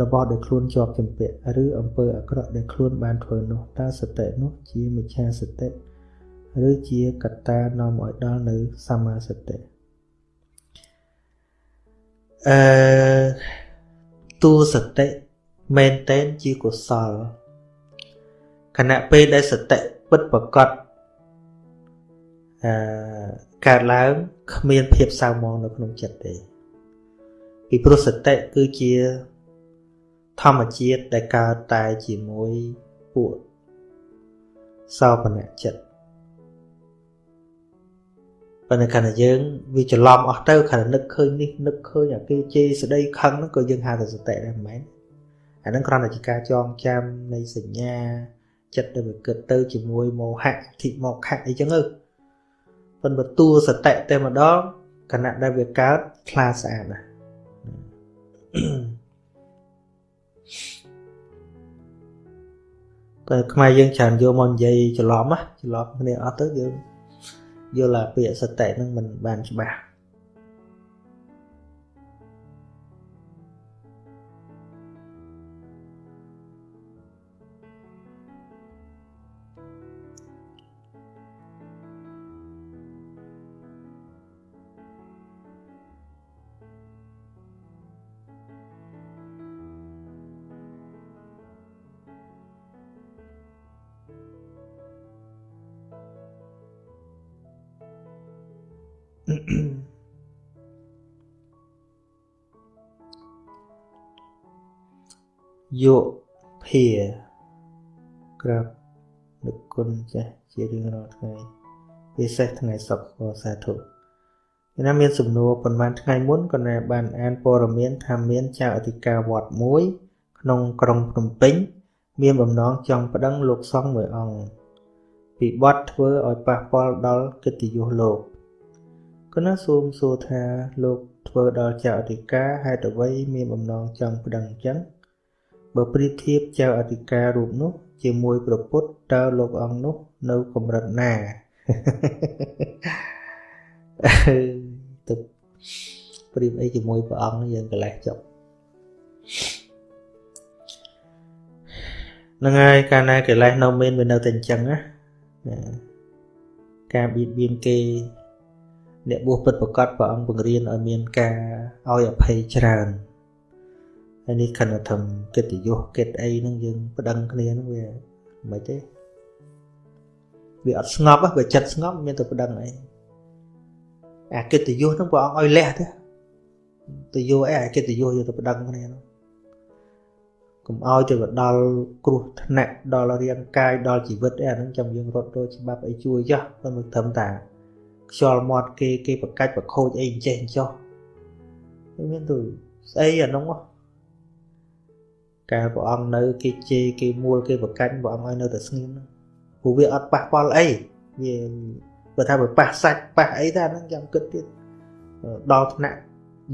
Speaker 1: របស់ដែលខ្លួនជាប់ចម្ពាក់ឬអំពើអាក្រក់ដែលខ្លួនបានធ្វើនោះតើសតិនោះជាមិច្ឆាសតិឬជាកត្តានាំឲ្យដល់នៅសម្មាសតិ អឺទូសតិមែនតែនជាកុសលខណៈពេលដែលសតិពិតប្រកបអឺកើតឡើងគ្មានភាពសៅមងនៅក្នុងចិត្តទេពីព្រោះសតិគឺជាធម្មជាតិដែលកើតតែជាមួយពួកសោបនៈចិត្ត ប៉ុន្តែខណៈយើងវាច្រឡំអស់ទៅខណៈនឹកឃើញនេះនឹកឃើញអាគេជេរស្ដីខឹងហ្នឹងក៏យើងហៅថាសតិដែរមិនមែនអាហ្នឹងគ្រាន់តែជាការចងចាំនៃសញ្ញាចិត្តដែលវាគិតទៅជាមួយមោហៈធិមកខៈអីចឹងទៅប៉ុន្តែតួសតិតែម្ដងខណៈដែលវាកើតខ្លាស្អាតណាស់តែខ្មែរយើងច្រើនយកមកនិយាយច្រឡំណាច្រឡំគ្នាអត់ទៅយើង យល់ថាពាក្យសតិហ្នឹងមិនបានច្បាស់ យោភាក្រាបនឹកគុណចាស់ជារៀងរាល់ថ្ងៃពិសេសថ្ងៃសុក្រសាធុគេណាមានសំណួរប៉ុន្មានថ្ងៃមុនក៏ណាបានអានព័ត៌មានថាមានចៅអធិការវត្តមួយ ក្នុងក្រុងភ្នំពេញ មានបំណងចង់ប្តឹងលោកសង្ឃមួយអង្គពីបទធ្វើឲ្យប៉ះពាល់ដល់កិត្តិយសលោកគណៈសូមសួរថាលោកធ្វើដល់ចៅអធិការហេតុអ្វីមានបំណងចង់ប្តឹងអញ្ចឹង បើប្រៀបធៀបចៅអធិការរូបនោះ ជាមួយប្រពុតតើលោកអង្គនោះ នៅកម្រិតណាទៅប្រៀបអីជាមួយព្រះអង្គយើងកលេសចុកហ្នឹងហើយកាលណាកិលេសនៅមានវានៅតែអញ្ចឹងណាការបៀតបៀនគេអ្នកបួសពិតប្រកបព្រះអង្គបង្រៀនឲ្យមានការឲ្យអភ័យច្រើន ហើយនេះខណៈធំកិត្តិយសកិត្តិអីហ្នឹងយើងប្តឹងគ្នាហ្នឹងវាមិនទេវាអត់ស្ងប់បើចិត្តស្ងប់មានតែប្តឹងអីអាកិត្តិយសហ្នឹងព្រះអង្គឲ្យលះទេទៅយកអីអាកិត្តិយសយកទៅប្តឹងគ្នាហ្នឹងកុំឲ្យទៅដល់គ្រោះថ្នាក់ដល់រាងកាយដល់ជីវិតអីអាហ្នឹងចាំយើងរត់ទៅច្បាប់អីជួយចុះមិនត្រឹមតាខ្យល់មាត់គេគេប្រកាច់ប្រខូចអីអញ្ចេះអញ្ចោះមានទៅស្អីអានោះ កាលព្រះអង្គនៅគេជេរគេមួលគេប្រកាច់ព្រះអង្គឲ្យនៅតែស្ងៀមហ្នឹងព្រោះវាអត់ប៉ះពាល់អីវាបើថាបើប៉ះសាច់ប៉ះអីតែហ្នឹងចាំគិតទៀតដល់ថ្នាក់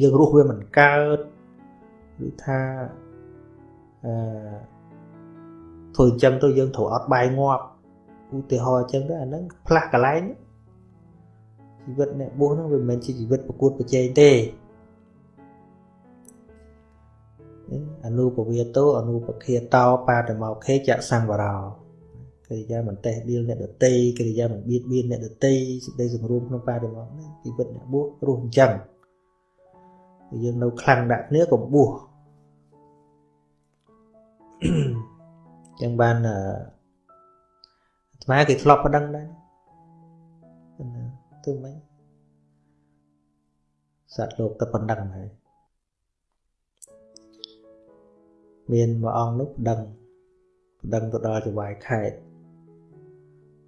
Speaker 1: យើងរស់វាមិនកើតឬថាអឺធ្វើអញ្ចឹងទៅយើងត្រូវអត់បាយងាប់ឧទាហរណ៍អញ្ចឹងទៅអាហ្នឹងផ្លាស់កន្លែងជីវិតអ្នកបួសហ្នឹងវាមិនមែនជាជីវិតប្រកួតប្រជែងទេ អនុពវាតោអនុពខាតោបាតមកខេចសង្វរោកិរិយាមិនតេះដៀលអ្នកដតីកិរិយាមិនបៀតបៀនអ្នកដតីសេចក្តីសង្រួមក្នុងបាតមកនេះជីវិតអ្នកបួសរស់អញ្ចឹងយើងនៅខ្លាំងដាក់គ្នាក៏បួសចឹងបានអាត្មាគេធ្លាប់ប្តឹងដែរទៅមិនសត្វលោកតែប៉ុណ្្នឹងហើយ មានមួយអង្គនោះប្តឹងប្តឹងទៅដល់ចវាយខេត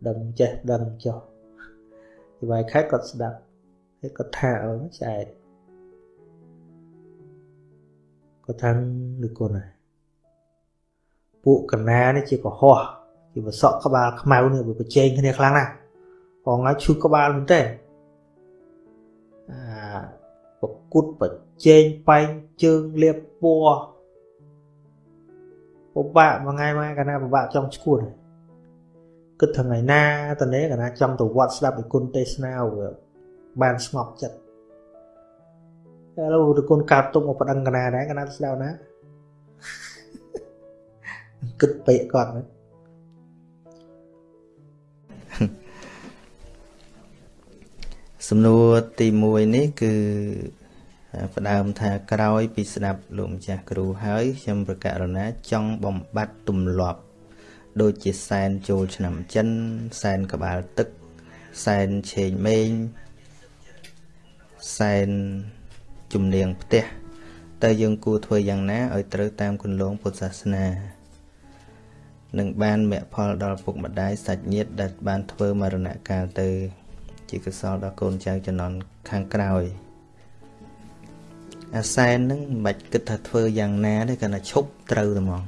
Speaker 1: ដឹងចេះដឹងចុះចវាយខេតគាត់ស្ដាប់ហើយគាត់ថាឲ្យចែកគាត់ថាឬគុណហើយពួកកណានេះជាកុហកជាវសក់ក្បាលខ្មៅនេះវាប្រជែងគ្នាខ្លាំងណាស់ផងហើយឈឺក្បាលមែនទេអា
Speaker 2: ប្រគួតប្រជែងបែងជើងលៀបពណ៌ ពិបាកមួយថ្ងៃមកកាលណាពិបាកចង់ឈួតគិតថ្ងៃណាតនេះកាលណាចង់ទៅវត្តស្ដាប់ឯគុណទេសនាបានស្ងប់ចិត្តឥឡូវតគុណកើតទុកមកប្តឹងកណាដែរកណាស្ដាប់ណាគិតពេកគាត់ហ្នឹង
Speaker 1: សំណួរទី1នេះគឺ ផ្ដើមថាក្រោយពីស្ដាប់លោកម្ចាស់គ្រូហើយខ្ញុំប្រកាសរណាចង់បំបត្តិទម្លាប់ ដូចជាសែនចូលឆ្នាំចិនសែនក្បាលទឹកសែនឆេងមេងសែនជំនាងផ្ទះតើយើងគួរធ្វើយ៉ាងណាឲ្យត្រូវតាមគន្លងពុទ្ធសាសនានឹងបានមគ្គផលដល់ពុកម្ដាយសាច់ញាតិដែលបានធ្វើមរណកាលទៅ ជាកុសលដល់កូនចៅជំនាន់ខាងក្រោយ អាសែនហ្នឹងមិនបាច់គិតថាធ្វើយ៉ាងណាទេគ្រាន់តែឈប់ត្រូវតែហ្មង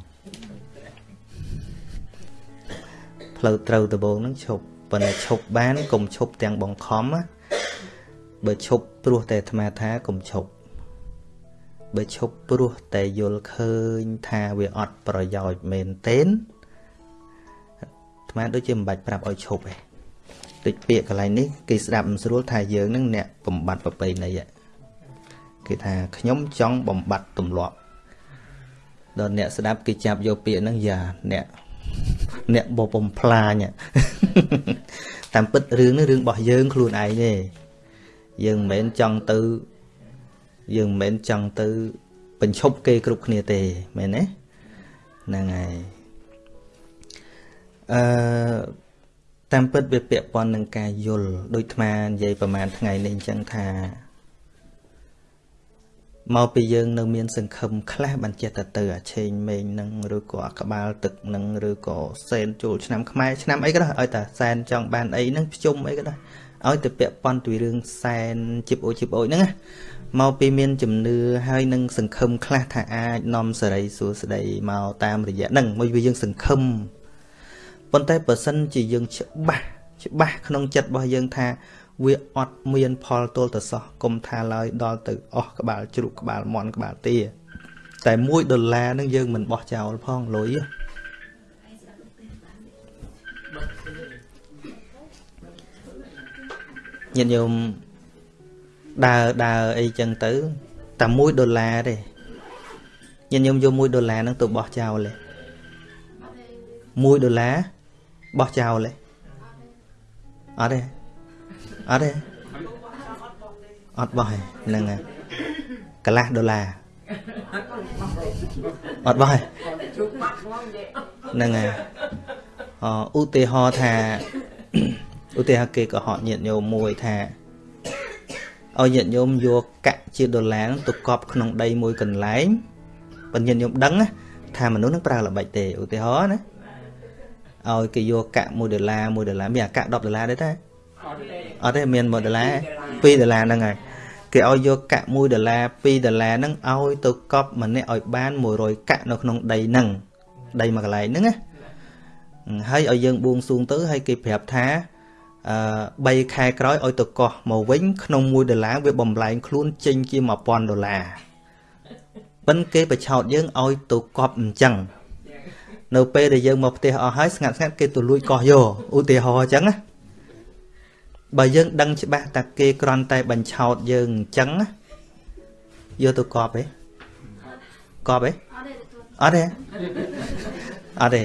Speaker 1: ផ្លូវត្រូវដំបូងហ្នឹងឈប់ប៉ុន្តែឈប់បានកុំឈប់ទាំងបង្ខំណាបើឈប់ព្រោះតែអាត្មាថាកុំឈប់បើឈប់ព្រោះតែយល់ឃើញថាវាអត់ប្រយោជន៍មែនទេអាត្មាដូចជាមិនបាច់ប្រាប់ឲ្យឈប់ទេដូចពាក្យកន្លែងនេះគេស្ដាប់មិនស្រួលថាយើងនឹងអ្នកបំបត្តិប្រពៃណី គេថាខ្ញុំចង់បំបត្តិទម្លាប់ដល់អ្នកស្ដាប់គេចាប់យកពាក្យហ្នឹងយ៉ាអ្នកអ្នកបបំផ្លាញតាមពិតរឿងនេះរឿងរបស់យើងខ្លួនឯងទេយើងមិនមែនចង់ទៅយើងមិនមែនចង់ទៅបញ្ឈប់គេគ្រប់គ្នាទេមែនទេហ្នឹងហើយអឺតាមពិតវាពាក់ព័ន្ធនឹងការយល់ដូចអាត្មានិយាយប្រហែលថ្ងៃនេះអញ្ចឹងថា មកពីយើងនៅមានសង្ឃឹមខ្លះបានចេះតែទៅអាឆេងមេងនឹងឬក៏អាក្បាលទឹកនឹងឬក៏សែនចូលឆ្នាំខ្មែរឆ្នាំអីក៏ដោយឲ្យតែសែនចង់បានអីនឹងភ្ជុំអីក៏ដោយឲ្យទៅពាក់ព័ន្ធពីរឿងសែនជីបអូជីបអូហ្នឹងមកពីមានជំនឿហើយនឹងសង្ឃឹមខ្លះថាអាចនាំសេរីសួស្តីមកតាមរយៈហ្នឹងមួយវាយើងសង្ឃឹមប៉ុន្តែបើសិនជាយើងច្បាស់ច្បាស់ក្នុងចិត្តរបស់យើងថា វាអត់មានផលទល់ទៅសោះកុំថាឡើយដល់ទៅអស់ក្បាលជ្រូកក្បាលមន់ក្បាលទាតែ1ដុល្លារហ្នឹងយើងមិនបោះចោលផងលុយញាតិញោមដើរដើរអីចឹងទៅតែ1ដុល្លារទេញាតិញោមយក1ដុល្លារហ្នឹងទៅបោះចោលទេ1ដុល្លារបោះចោលទេអត់ទេ អត់ទេអត់បោះហ្នឹងហើយកន្លះដុល្លារអត់បោះហ្នឹងហើយអឧទាហរណ៍ថាឧទាហរណ៍គេក៏ហក់ញាតញោមមួយថាឲ្យញាតញោមយកកាក់ជាដុល្លារទៅកប់ក្នុងដីមួយកន្លែងបញ្ញញាតញោមដឹងថាមនុស្សនឹងប្រើល្បិចទេឧទាហរណ៍ណាឲ្យគេយកកាក់1ដុល្លារ1ដុល្លារមានអាកាក់10ដុល្លារទេតា អត់ទេមាន1ដុល្លារ2ដុល្លារហ្នឹងហើយគេឲ្យយកកាក់1ដុល្លារ2ដុល្លារហ្នឹងឲ្យទៅកប់ម្នាក់ឲ្យបាន100កាក់នៅក្នុងដីហ្នឹងដីមួយកន្លែងហ្នឹងណាហើយឲ្យយើងបួងសួងទៅហើយគេប្រាប់ថាអឺ3ខែក្រោយឲ្យទៅកោះមកវិញក្នុង1ដុល្លារវាបំលែងខ្លួនចេញជា1000ដុល្លារប៉ិនគេបឆោតយើងឲ្យទៅកប់អញ្ចឹងនៅពេលដែលយើងមកផ្ទះអស់ហើយស្ងាត់ស្ងាត់គេទៅលួចកោះយកឧទាហរណ៍អញ្ចឹងណា បើយើងដឹងច្បាស់តែគេគ្រាន់តែបញ្ឆោតយើងអញ្ចឹងយកទៅកប់ទេកប់ទេអត់ទេអត់ទេ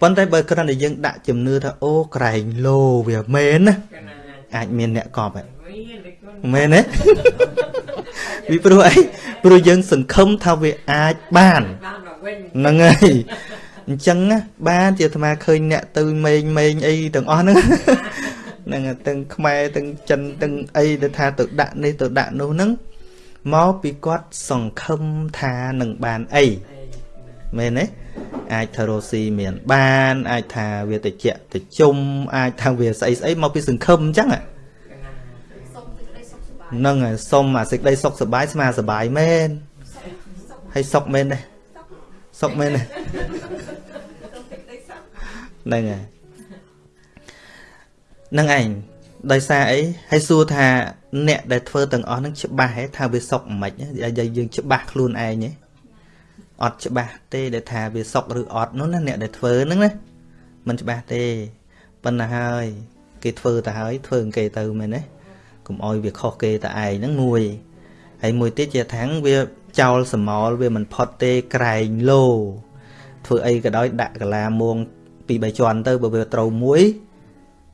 Speaker 1: ប៉ុន្តែបើគ្រាន់តែយើងដាក់ជំនឿថាអូក្រែងលោវាមែនណាអាចមានអ្នកកប់ហ៎មែនទេពីព្រោះអីព្រោះយើង សង្ឃឹមថាវាអាចបានហ្នឹងហើយអញ្ចឹងណាបានជាអាត្មាឃើញអ្នកទៅមេងមេងអីទាំងអស់ហ្នឹងហ្នឹងទាំងខ្មែរទាំងចិនទាំងអីដែលថាទៅដាក់នេះទៅដាក់នោះហ្នឹងមកពីគាត់សង្ឃឹមថានឹងបានអីមែនទេអាចថារស់ស៊ីមានបានអាចថាវាតិចតិជុំអាចថាវាស្អីស្អីមកពីសង្ឃឹមអញ្ចឹងហ្នឹងហើយសុំអាសេចក្តីសុខសบายស្មាសบายមែនហើយសុខមែនទេសុខមែនទេហ្នឹងហើយ នឹងឯងដោយសារអីហើយសួរថាអ្នកដែលធ្វើទាំងអស់ហ្នឹងច្បាស់ហេថាវាសុខមិនខ្មិចយើងច្បាស់ខ្លួនឯងហេអត់ច្បាស់ទេដែលថាវាសុខឬអត់នោះណាអ្នកដែលធ្វើហ្នឹងណាมันច្បាស់ទេប៉ុន្តែហើយគេធ្វើទៅហើយធ្វើគេទៅមែនទេកុំអោយវាខុសគេតែឯងហ្នឹងមួយហើយមួយទៀតជាថាំងវាចោលសមោលវាមិនផុតទេក្រែងលោធ្វើអីក៏ដោយដាក់កាឡាមួងពី3ជាន់ទៅបើវាត្រូវមួយ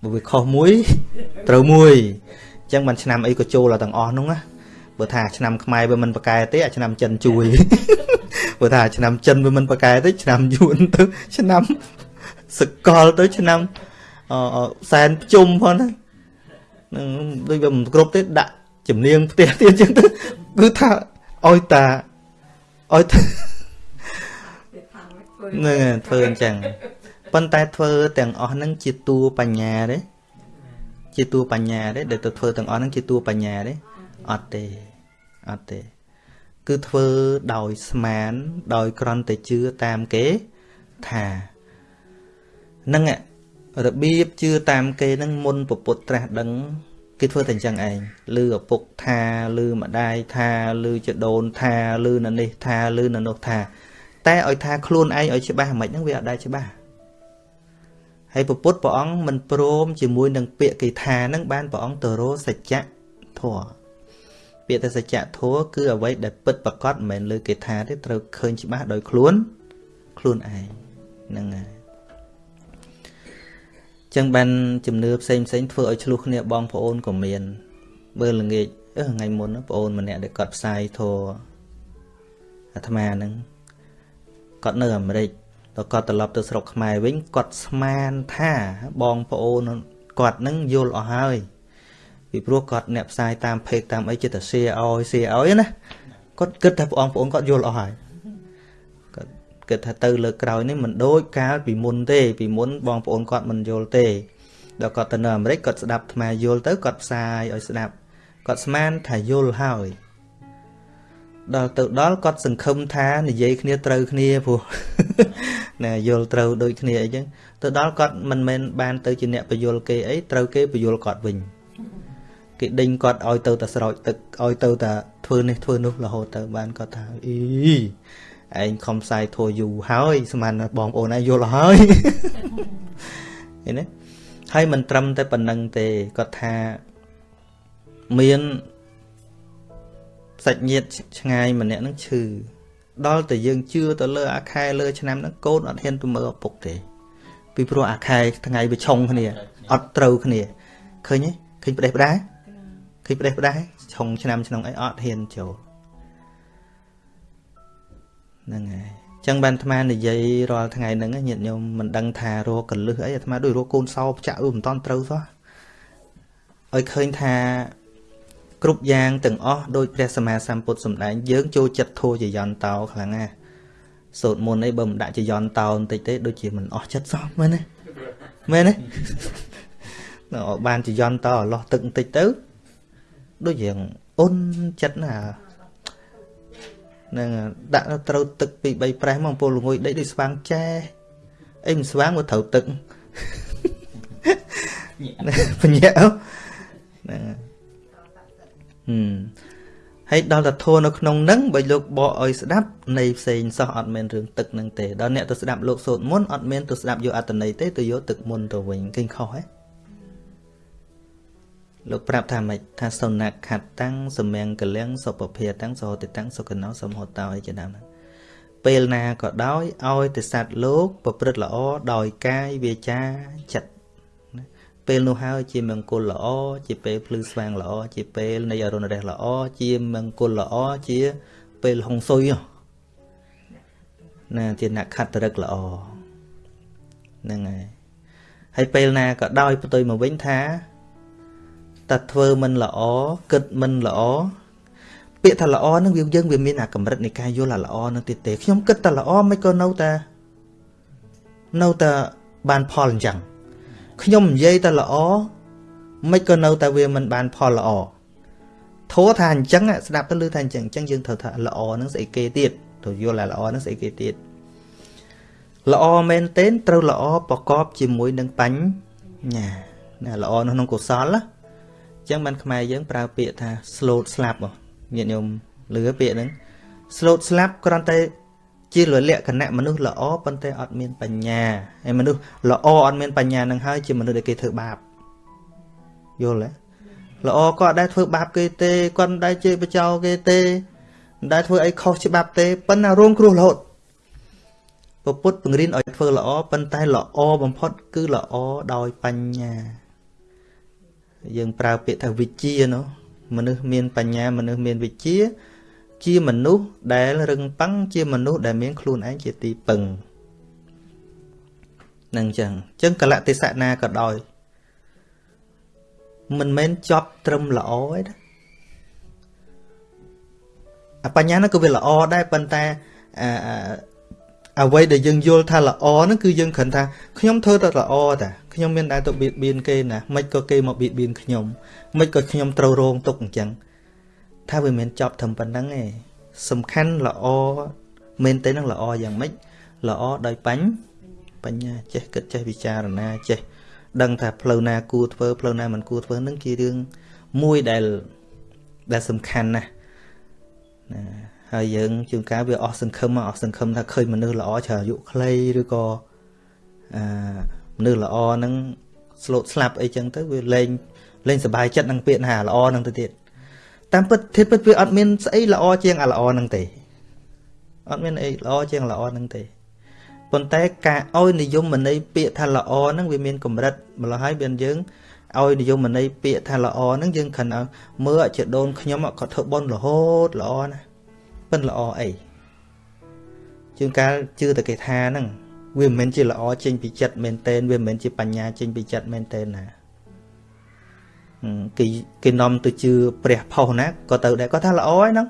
Speaker 1: បើវាខុសមួយត្រូវមួយអញ្ចឹងមិនឆ្នាំអីក៏ចូលដល់ទាំងអស់នោះណាបើថាឆ្នាំខ្មែរវាមិនប្រកែទេអាឆ្នាំចិនជួយបើថាឆ្នាំចិនវាមិនប្រកែទេឆ្នាំយួនទៅឆ្នាំសកលទៅឆ្នាំអសែនភ្ជុំផងណានឹងដូចវាមិនគ្រប់ទេដាក់ជំនាញផ្ទះទៀតចឹងទៅគឺថាឲ្យតាឲ្យតានឹងធ្វើអញ្ចឹង ប៉ុន្តែធ្វើទាំងអស់ហ្នឹងជាតួបញ្ញាទេជាតួបញ្ញាទេដែលទៅធ្វើទាំងអស់ហ្នឹងជាតួបញ្ញាទេអត់ទេអត់ទេគឺធ្វើដោយស្មានដោយក្រន់តែជឿតាមគេថានឹងរបៀបជឿតាមគេនឹងមុនពពុទ្ធត្រាស់ដឹងគេធ្វើតែអញ្ចឹងឯងលឺឪពុកថាលឺម្ដាយថាលឺចដូនថាលឺនៅនេះថាលឺនៅនោះថា តែឲ្យថាខ្លួនឯងឲ្យច្បាស់មិនហ្នឹងវាអត់ដែរច្បាស់ ហើយពពុទ្ធព្រះអង្គមិនព្រមជាមួយនឹងពាក្យគេថាហ្នឹងបានព្រះអង្គទៅរសច្ចៈធម៌ពាក្យតែសច្ចៈធម៌គឺអ្វីដែលពិតប្រកបមិនមែនលើគេថាទេត្រូវឃើញច្បាស់ដោយខ្លួនខ្លួនឯងហ្នឹងហើយចឹងបានជំនឿផ្សេងផ្សេងធ្វើឲ្យឆ្លោះគ្នាបងប្អូនក៏មានបើល្ងាចអឺថ្ងៃមុនបងប្អូនម្នាក់ដែលគាត់ផ្សាយធរអាត្មាហ្នឹងគាត់នៅអាមេរិក ដល់គាត់ត្រឡប់ទៅស្រុកខ្មែរវិញគាត់ស្មានថាបងប្អូនគាត់នឹងយល់អស់ហើយពីព្រោះគាត់អ្នកផ្សាយតាមเพจតាមអីចិត្តតែ share ឲ្យ share ឲ្យណាគាត់គិតថាបងប្អូនគាត់យល់អស់ហើយគិតថាទៅលើក្រោយនេះមិនដូចកាលពីមុនទេ ពីមុនបងប្អូនគាត់មិនយល់ទេដល់គាត់ទៅនៅអាមេរិកគាត់ស្ដាប់ថ្មយល់ទៅគាត់ផ្សាយឲ្យស្ដាប់គាត់ស្មានថាយល់ហើយ ដល់ទៅដល់គាត់សង្ឃឹមថានិយាយគ្នាត្រូវគ្នាព្រោះណាយល់ត្រូវដូចគ្នាអីចឹងទៅដល់គាត់មិនមែនបានទៅជាអ្នកបយល់គេអីត្រូវគេបយល់គាត់វិញគេដេញគាត់ឲ្យទៅតែស្រោចទឹកឲ្យទៅតែធ្វើនេះធ្វើនោះរហូតទៅបានគាត់ថាអីឯងខំផ្សាយធัวយូរហើយស្មានបងប្អូនឯងយល់ហើយឃើញទេហើយមិនត្រឹមតែប៉ុណ្្នឹងទេគាត់ថាមាន សាច់ញាតិឆ្ងាយម្នាក់នឹងឈឺដល់តែយើងជឿទៅលើអាខែលើឆ្នាំហ្នឹងកូនអត់ហ៊ានទៅមើលឪពុកទេពីព្រោះអាខែថ្ងៃវាឆុងគ្នាអត់ត្រូវគ្នាឃើញទេឃើញប្រទេសផ្ដាឃើញប្រទេសផ្ដាឆុងឆ្នាំក្នុងអីអត់ហ៊ានចូលហ្នឹងហើយចឹងបានអាត្មានិយាយរាល់ថ្ងៃហ្នឹងញាតិញោមមិនដឹងថារកកលឹះអីអាត្មាដូចរកកូនសោផ្ចាក់មិនតាន់ត្រូវសោះឲ្យឃើញថា គ្រប់យ៉ាងទាំងអស់ដោយព្រះសម្មាសម្ពុទ្ធសម្ដែងយើងចូលចិត្តធัวជាយន្តោខ្លាំងណាស់សូត្រមន្តអីបើមិនដាក់ជាយន្តោបន្តិចទេដូចជាមិនអស់ចិត្តសោះមែនទេមែនទេដល់បានជាយន្តោអលោះទឹកបន្តិចទៅដូចយ៉ាងអ៊ុនចិត្តណានឹងដាក់ត្រូវទឹកពី3ប្រេះមកពលល្ងុយដេកដូចស្វាងចែអីមិនស្វាងមកត្រូវទឹកបញ្ញាហ្នឹង ហឹមហើយដល់តែធัวនៅក្នុងនឹងបើលោកបកឲ្យស្ដាប់នៃផ្សេងសោះអត់មែនរឿងទឹកនឹងទេដល់អ្នកទៅស្ដាប់លោកសូត្រមុនអត់មែនទៅស្ដាប់យកអត្តន័យទេទៅយកទឹកមុនទៅវិញឃើញខុសហ៎លោកប្រាប់ថាម៉េចថាសុណខតតាំងសមង្គលំសុពភាតាំងសហតិតាំងសុគណោសមហតោអីជាដើមហ្នឹងពេលណាក៏ដោយឲ្យតែសត្វលោក ប្រព្រឹត្តល្អដោយកាយវាចាចិត្ត ពេលនោះហើយជាមង្គលល្អជាពេលភ្លឺស្វាងល្អជាពេលនៃអរុណរះល្អជាមង្គលល្អជាពេលហុងស៊ុយណាជាអ្នកខត្តរឹកល្អហ្នឹងហើយហើយពេលណាក៏ដោយផ្ទុយមកវិញថាតែធ្វើមិនល្អគិតមិនល្អពាក្យថាល្អនឹងវាយើងវាមានអាកម្រិតនៃការយល់អាល្អនឹងទៀតទេខ្ញុំគិតតែល្អមិនក៏នៅតែនៅតែបានផលអញ្ចឹង ខ្ញុំនិយាយតែល្អមិនក៏នៅតែវាមិនបានផលល្អធោះថាអញ្ចឹងស្ដាប់ទៅលឺថាអញ្ចឹងអញ្ចឹងយើងត្រូវថាល្អនឹងស្អីគេទៀតទៅយល់ថាល្អនឹងស្អីគេទៀតល្អមែនទែនត្រូវល្អប្រកបជាមួយនឹងបញ្ញាណាល្អនៅក្នុងកុសលណាចឹងបានខ្មែរយើងប្រើពាក្យថា slow ស្លាប់ញាតិញោមលឺពាក្យហ្នឹង slow ស្លាប់គ្រាន់តែ ជាលក្ខណៈមនុស្សល្អប៉ុន្តែអត់មានបញ្ញាហើយមនុស្សល្អអត់មានបញ្ញានឹងហើយជាមនុស្សដែលគេធ្វើបាបយល់ទេល្អក៏អត់ដែលធ្វើបាបគេទេគាត់មិនដែលជេរបចោគេទេមិនដែលធ្វើអីខុសច្បាប់ទេប៉ុន្តែរងគ្រោះរហូតពពុទ្ធបង្រៀនឲ្យធ្វើល្អប៉ុន្តែល្អបំផុតគឺល្អដោយបញ្ញា យើងប្រើពាក្យថាវិជ្ជានោះមនុស្សមានបញ្ញាមនុស្សមានវិជ្ជា ជាមនុស្សដែលរឹងប៉ឹងជាមនុស្សដែលមានខ្លួនឯងជាទីពឹងនឹងចឹងចឹងកលៈទេសៈណាក៏ដោយមិនមែនចប់ត្រឹមល្អទេណាអបញ្ញានោះក៏វាល្អដែរប៉ុន្តែអ្វីដែលយើងយល់ថាល្អហ្នឹងគឺយើងគ្រាន់ថាខ្ញុំធ្វើតែល្អតាខ្ញុំមានតែទៅបៀតបៀនគេណាមិនក៏គេមកបៀតបៀនខ្ញុំមិនក៏ខ្ញុំត្រូវរងទុកអញ្ចឹង ថាវាមិនចប់ត្រឹមប៉ុណ្្នឹងទេសំខាន់ល្អមែនទេនឹងល្អយ៉ាងម៉េចល្អដោយបាញ់បញ្ញាចេះគិតចេះពិចារណាចេះដឹងថាផ្លូវណាគួរធ្វើផ្លូវណាមិនគួរធ្វើនឹងជារឿងមួយដែលដែលសំខាន់ណាស់ណាហើយយើងជួនកាលវាអស់សង្ឃឹមអស់សង្ឃឹមថាឃើញមនុស្សល្អច្រើនអាយុខ្លីឬក៏អឺមនុស្សល្អហ្នឹងស្លូតស្លាប់អីចឹងទៅវាលែងលែងសុបាយចិត្តនឹងពាក្យថាល្អហ្នឹងទៅទៀត តាមពិតធិពិតវាអត់មានស្អីល្អជាងអាល្អហ្នឹងទេអត់មានអីល្អជាងល្អហ្នឹងទេប៉ុន្តែការឲ្យនិយមន័យពាក្យថាល្អហ្នឹងវាមានកម្រិតម្ល៉េះហើយបានយើងឲ្យនិយមន័យពាក្យថាល្អហ្នឹងយើងខិនឲ្យមើលជាដូនខ្ញុំគាត់ធ្វើបន់រហូតល្អណាប៉ិនល្អអីជាងកាលជឿតែគេថាហ្នឹងវាមិនមែនជាល្អចេញពីចិត្តមែនតែនវាមិនមែនជាបញ្ញាចេញពីចិត្តមែនតែនណា គេគេនាំទៅជឿព្រះផុសណាក៏ទៅដែរគាត់ថាល្អហ្នឹង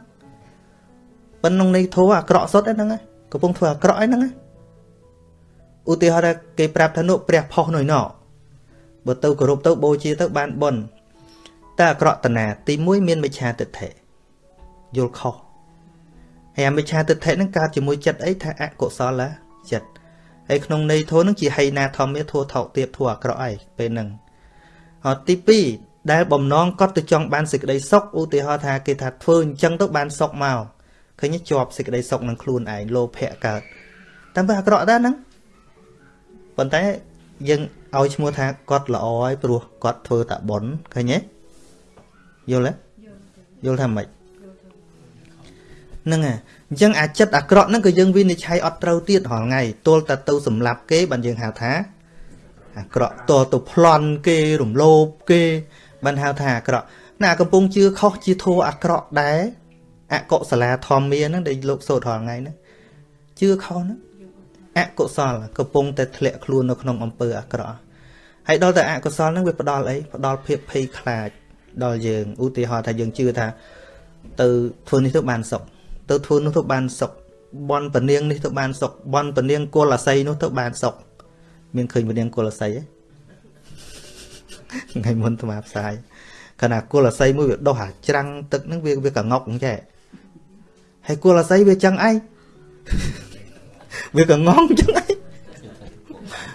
Speaker 1: ប៉ុន្តែក្នុងនេះធូរអាក្រក់សុទ្ធហ្នឹងកំពុងធ្វើអាក្រក់ហ្នឹងឧទាហរណ៍ថាគេប្រាប់ថានោះព្រះផុសនោះណោបើទៅគោរពទៅបូជាទៅបានបុណ្យតែអាក្រក់តណាទី1មានមិឆាទិដ្ឋិយល់ខុសហើយអាមិឆាទិដ្ឋិហ្នឹងកើតជាមួយចិត្តអីថាអកុសលចិត្តហើយក្នុងន័យធូរហ្នឹងជាហីណាធម្មាធូរថោកទៀបធូរអាក្រក់អីពេលហ្នឹងអត់ទី2 ដែលបំណងគាត់ទៅចង់បានសេចក្តីសុខឧទាហរណ៍ថាគេថាធ្វើអញ្ចឹងទៅបានសុខមកឃើញជាប់សេចក្តីសុខនឹងខ្លួនឯងលោភៈកើតតែបើអាក្រក់ដែរហ្នឹងប៉ុន្តែយើងឲ្យឈ្មោះថាគាត់ល្អហើយព្រោះគាត់ធ្វើតាបុណ្យឃើញទេយល់ទេយល់ថាម៉េចហ្នឹងហើយអញ្ចឹងអាចិត្តអាក្រក់ហ្នឹងក៏យើងវិនិច្ឆ័យអត់ត្រូវទៀតរាល់ថ្ងៃទល់តែទៅសម្លាប់គេបានយើងហៅថាអាក្រក់ទល់ទៅប្លន់គេរំលោភគេ បានហៅថាអាក្រក់ណាកំពុងជឿខុសជាធัวអាក្រក់ដែរអកុសលាធម្មាហ្នឹងដែលលោកសូត្ររាល់ថ្ងៃហ្នឹងជឿខុសហ្នឹងអកុសលកំពុងតែធ្លាក់ខ្លួននៅក្នុងអំពើអាក្រក់ហើយដល់តែអកុសលហ្នឹងវាផ្ដល់អីផ្ដល់ភាពភ័យខ្លាចដល់យើងឧទាហរណ៍ថាយើងជឿថា ទៅធ្វើនេះទៅបានសុខទៅធ្វើនោះទៅបានសុខបនពនាងនេះទៅបានសុខបនពនាងគុលអាស័យនោះទៅបានសុខមានឃើញពនាងគុលអាស័យទេ ថ្ងៃមុនទៅមកផ្សាយខណៈគុលអាស័យមួយវាដោះអាច្រាំងទឹកហ្នឹងវាវាកងុកអញ្ចឹងហើយគុលអាស័យវាចឹងឯងវាកងងអញ្ចឹងឯង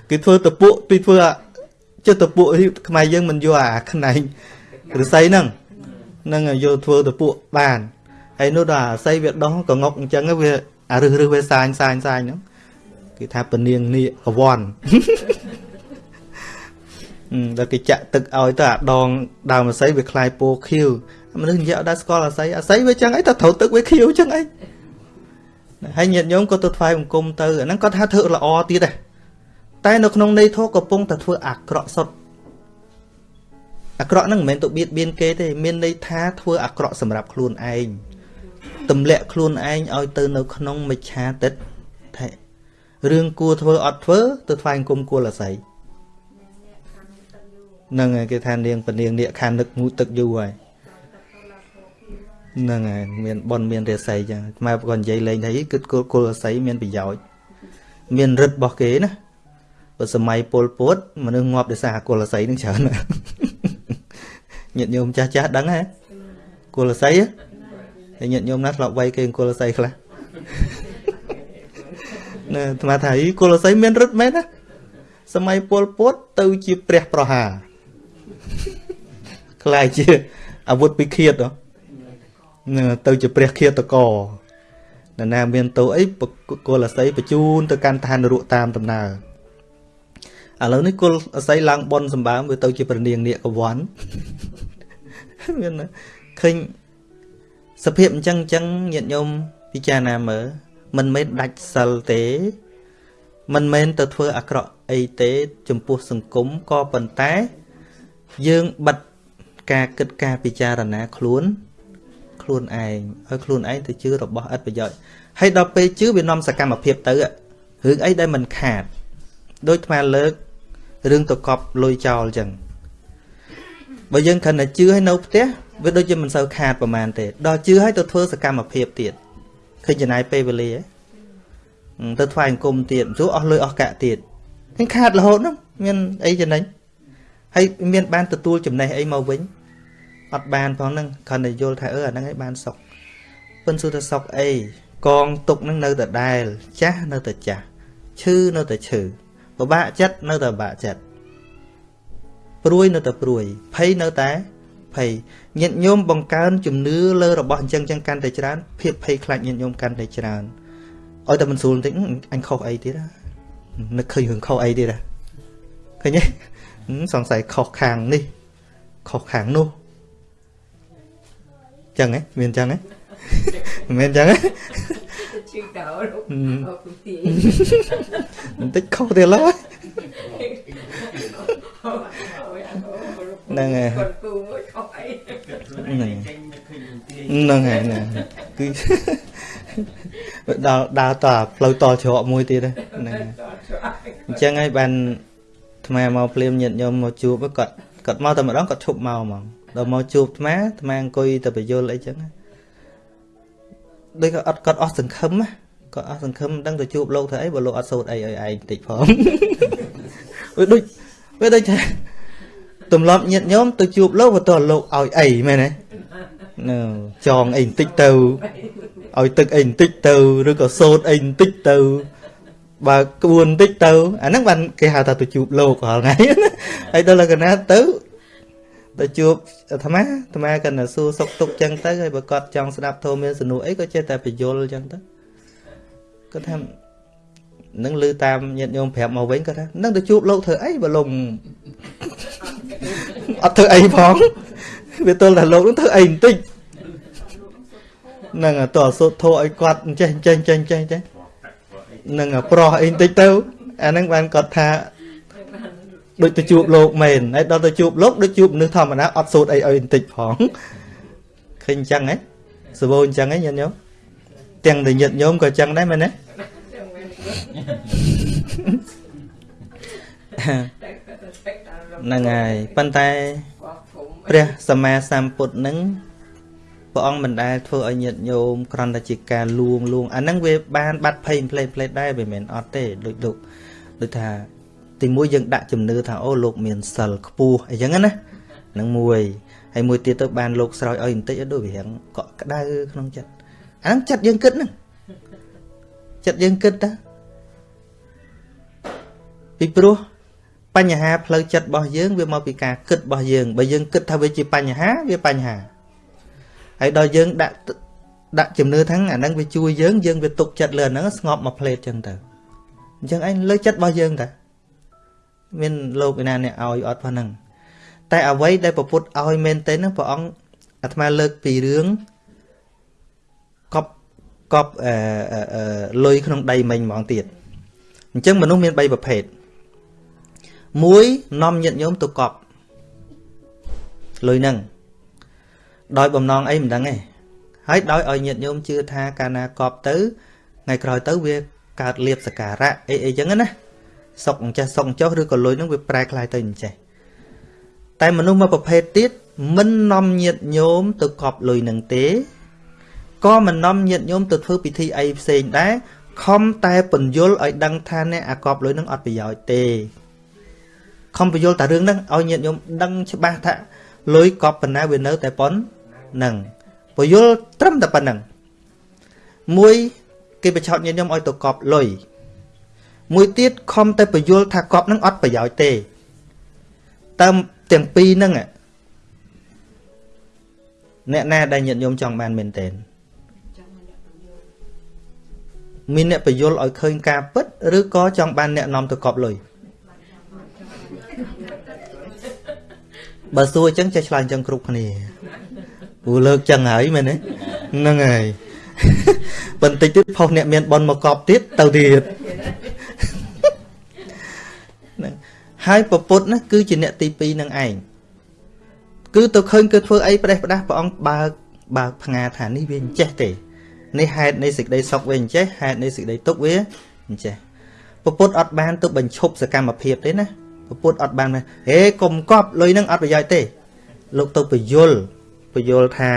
Speaker 1: គេធ្វើតពួកពីធ្វើចុះតពួកខ្មែរយើងមិនយកអាខ្នែងឫស្សីហ្នឹងនឹងយកធ្វើតពួកបានហើយនោះដល់អាស័យវាដោះកងុកអញ្ចឹងវាអារឹសរឹសវាសាញសាញសាញហ្នឹងគេថាពនាងនីកវ័ន ដល់គេចាក់ទឹកឲ្យទៅអាដងដើមអាស័យវាคล้ายពោខៀវមនុស្សនិយាយអត់ដែរស្គាល់អាស័យអាស័យវាចឹងអីតែត្រូវទឹកវាខៀវចឹងអីហើយញាតិញោមក៏ទៅថ្វាយបង្គំទៅអាហ្នឹងគាត់ថាធ្វើល្អទៀតដែរតែនៅក្នុងន័យធម៌កំពុងតែធ្វើអាក្រក់សុទ្ធអាក្រក់ហ្នឹងមិនមែនទៅបៀតបៀនគេទេមានន័យថាធ្វើអាក្រក់សម្រាប់ខ្លួនឯងទម្លាក់ខ្លួនឯងឲ្យទៅនៅក្នុងមិច្ឆាទិដ្ឋិរឿងគួរធ្វើអត់ធ្វើទៅថ្វាយអង្គមគួរអាស័យហ្ នឹងហើយគេថានាងពនាងនាគខាននឹកងូតទឹកយូរហើយហ្នឹងហើយមានប៉ុនមានរាសីចឹងខ្មែរក៏និយាយលេងថាគិតគល់គល់អាស័យមានប្រយោជន៍មានរិទ្ធរបស់គេណាបើសម័យពលពុតមនុស្សងាប់ដោយសារគល់អាស័យនឹងច្រើនញាតិញោមចាស់ចាស់ដឹងហ៎គល់អាស័យហើយញាតិញោមណាស់ធ្លាប់វាយគេគល់អាស័យខ្លះណែអាត្មាថាអីគល់អាស័យមានរិទ្ធមែនណាសម័យពលពុតទៅជាព្រះប្រហារ ខ្លាយជាអាវុធពិឃាតហ្នឹងទៅជាព្រះឃាតករនរណាមានតោអីគលអស័យបញ្ជូនទៅកាន់ឋាននរកតាមដំណើរឥឡូវនេះគលអស័យឡើងបនសម្បើមវាទៅជាព្រះនាងនាគកវ័នមានឃើញសភាពអញ្ចឹងអញ្ចឹងញាតិញោមពិចារណាមើលមិនមែនដាច់សិលទេ មិនមែនទៅធ្វើអាក្រក់អីទេ ចំពោះសង្គមក៏ប៉ុន្តែ យើងបិទការគិតការពិចារណាខ្លួនខ្លួនឯងឲ្យខ្លួនឯងទៅជឿរបស់ឥតប្រយោជន៍ហើយដល់ពេលជឿវានាំសកម្មភាពទៅរឿងអីដែលមិនខាតដូចថ្មលើករឿងតកប់លុយចោលអញ្ចឹងបើយើងខិនតែជឿឲ្យនៅផ្ទះវាដូចជាមិនសូវខាតប្រហែលទេដល់ជឿឲ្យទៅធ្វើសកម្មភាពទៀតឃើញចំណាយពេលវេលាទៅថ្វាយអង្គមទៀតជួអស់លុយអស់កាក់ទៀតឃើញខាតរហូតហ្នឹងមានអីចំណេញ ហើយមានបានទទួលចំណេះអីមកវិញអត់បានផងហ្នឹងគ្រាន់តែយល់ថាអឺអាហ្នឹងឯងបានសុកប៉ុន្តែសួរថាសុកអីកងទុកហ្នឹងនៅតែដែល ចាស់នៅតែចាស់ឈឺនៅតែឈឺពិបាកចិត្តនៅតែពិបាកចិត្តព្រួយនៅតែព្រួយភ័យនៅតែភ័យញាតញោមបង្កើនជំនឿលើរបស់អញ្ចឹងចឹងកាន់តែច្រើនភាពភ័យខ្លាចញាតញោមកាន់តែច្រើនឲ្យតែមិនស្រួលបន្តិចអញខុសអីទៀតនឹកឃើញរឿងខុសអីទៀតឃើញទេ សង្ស័យខុសខាងនេះខុសខាងនោះចឹងហ៎មានចឹងហ៎មិនមែនចឹងហ៎ជឿដល់លោកអពុទីបន្តិចខុសទៀតឡើយហ្នឹងហើយហ្នឹងហើយហ្នឹងគឺដល់ដើរតផ្លូវតច្រកមួយទៀតហ្នឹងអញ្ចឹងហើយបាន ថ្មមកភ្លាមញាតញោមមកជួបគាត់គាត់មកតែម្ដងគាត់ឈប់មកហ្មងដល់មកជួបថ្មថ្មអង្គុយទៅបញ្យលអីចឹងដូចគាត់អត់គាត់អស់សង្ឃឹមគាត់អស់សង្ឃឹមដឹងទៅជួបលោកធ្វើអីបើលោកអត់សូត្រអីឲ្យឯងតិចផងវាដូចវាដូចថាទម្លាប់ញាតញោមទៅជួបលោកបើតើលោកឲ្យអីមែនទេចងអីបន្តិចទៅឲ្យទឹកអីបន្តិចទៅឬក៏សូត្រអីបន្តិចទៅ បើក្បួនបន្តិចទៅអាហ្នឹងបានគេហៅថាទៅជួបលោករាល់ថ្ងៃហើយដល់កណាទៅទៅជួបអាត្មាអាត្មាកណ្ដាសួរសុកទុកចឹងទៅហើយបើគាត់ចង់ស្ដាប់ធម៌មានសនុអីក៏ចេះតែបញ្យលចឹងទៅគាត់ថានឹងលឺតាមញាតិញោមប្រាប់មកវិញគាត់ថានឹងទៅជួបលោកធ្វើអីបើលោកអត់ធ្វើអីផងវាទល់តែលោកនឹងធ្វើអីបន្តិចនឹងតើសូត្រធោឲ្យគាត់ចេះចេះចេះចេះចេះ នឹងប្រោះអីបន្តិចទៅអាហ្នឹងបានគាត់ថាដូចទៅជួបលោកមែនហើយដល់ទៅជួបលោកដូចជួបមនុស្សធម្មតាអត់សូត្រអីឲ្យបន្តិចផងឃើញអញ្ចឹងហ៎សវោអញ្ចឹងហ៎ញាតិញោមទាំងតែញាតិញោមក៏អញ្ចឹងដែរមែនទេហ្នឹងហើយប៉ុន្តែព្រះសម្មាសម្ពុទ្ធនឹង ព្រះអង្គមិនដែលធ្វើឲ្យញាតិញោមគ្រាន់តែជាការលួងលួងអាហ្នឹងវាបានបាត់ភ័យផ្លេតផ្លេតដែរវាមិនមែនអត់ទេដូចលោកដូចថាទីមួយយើងដាក់ជំនឿថាអូលោកមានសិលខ្ពស់អីចឹងណានឹងមួយហើយមួយទៀតទៅបានលោកស្រោចឲ្យបន្តិចដូចវារៀងកក់ក្ដៅក្នុងចិត្តអាហ្នឹងចិត្តយើងគិតហ្នឹងចិត្តយើងគិតតាពីព្រោះបញ្ហាផ្លូវចិត្តរបស់យើងវាមកពីការគិតរបស់យើងបើយើងគិតថាវាជាបញ្ហាវាបញ្ហា ហើយដល់យើងដាក់ដាក់ជំនឿថាអាហ្នឹងវាជួយយើងយើងវាទុកចិត្តលើអាហ្នឹងស្ងប់មកផ្លេតចឹងទៅអញ្ចឹងឯងលើចិត្តរបស់យើងតាមានលោកឯណាអ្នកឲ្យអត់ប៉ុណ្ណឹងតែអ្វីដែលប្រពុតឲ្យមែនទេហ្នឹងព្រះអង្គអាត្មាលើកពីរឿងកប់កប់អឺលុយក្នុងដីមិញហ្មងទៀតអញ្ចឹងមនុស្សមាន3ប្រភេទមួយនាំញាតញោមទៅកប់លុយហ្នឹង ដោយបំណងអីមិនដឹងទេហើយដោយឲ្យញាតិញោមជឿថាកាលណាកប់ទៅថ្ងៃក្រោយទៅវាកើតលៀបសការៈអីអីចឹងណាសុកអញ្ចេះសុកចុះឬក៏លុយនឹងវាប្រែคล้ายទៅអញ្ចេះតែមនុស្សមួយប្រភេទទៀតមិននាំញាតិញោមទៅកប់លុយនឹងទេក៏មិននាំញាតិញោមទៅធ្វើពិធីអីផ្សេងដែរខំតែពន្យល់ឲ្យដឹងថាអ្នកអាកប់លុយនឹងអត់ប្រយោជន៍ទេខំពន្យល់តែរឿងហ្នឹងឲ្យញាតិញោមដឹងច្បាស់ថាលុយកប់ប៉ុណ្ណាវានៅតែប៉ុណ្ហ្ នឹងពយល់ត្រឹមតែប៉ុណ្្នឹងមួយគេបញ្ឆោតញាតិញោមឲ្យទៅកប់លុយមួយទៀតខំតែពយល់ថាកប់នឹងអត់ប្រយោជន៍ទេតាមទាំងពីរហ្នឹងអ្នកណាដែលញាតិញោមចង់បានមែនតើមានអ្នកបញ្យល់ឲ្យឃើញការពិតឬក៏ចង់បានអ្នកនាំទៅកប់លុយបើសួរអញ្ចឹងចេះឆ្លើយអញ្ចឹងគ្រប់គ្នា ព្រោះលើកចឹងហើយមែនទេហ្នឹងហើយបន្តិចទៀតផុសអ្នកមានបនមកកប់ទៀតទៅទៀតហើយពពុទ្ធណាគឺជាអ្នកទី2នឹងឯងគឺទៅឃើញគឺធ្វើអីប្រេះផ្ដាស់ព្រះអង្គបើកបើកផ្ងាថានេះវាអញ្ចេះទេនេះហេតុនៃសេចក្តីសុខវាអញ្ចេះហេតុនៃសេចក្តីទុក្ខវាអញ្ចេះពពុទ្ធអត់បានទៅបញ្ឈប់សកម្មភាពទេណាពពុទ្ធអត់បានហេកុំកប់លុយនឹងអត់ប្រយោជន៍ទេលោកទៅពយល់ ពយល់ថា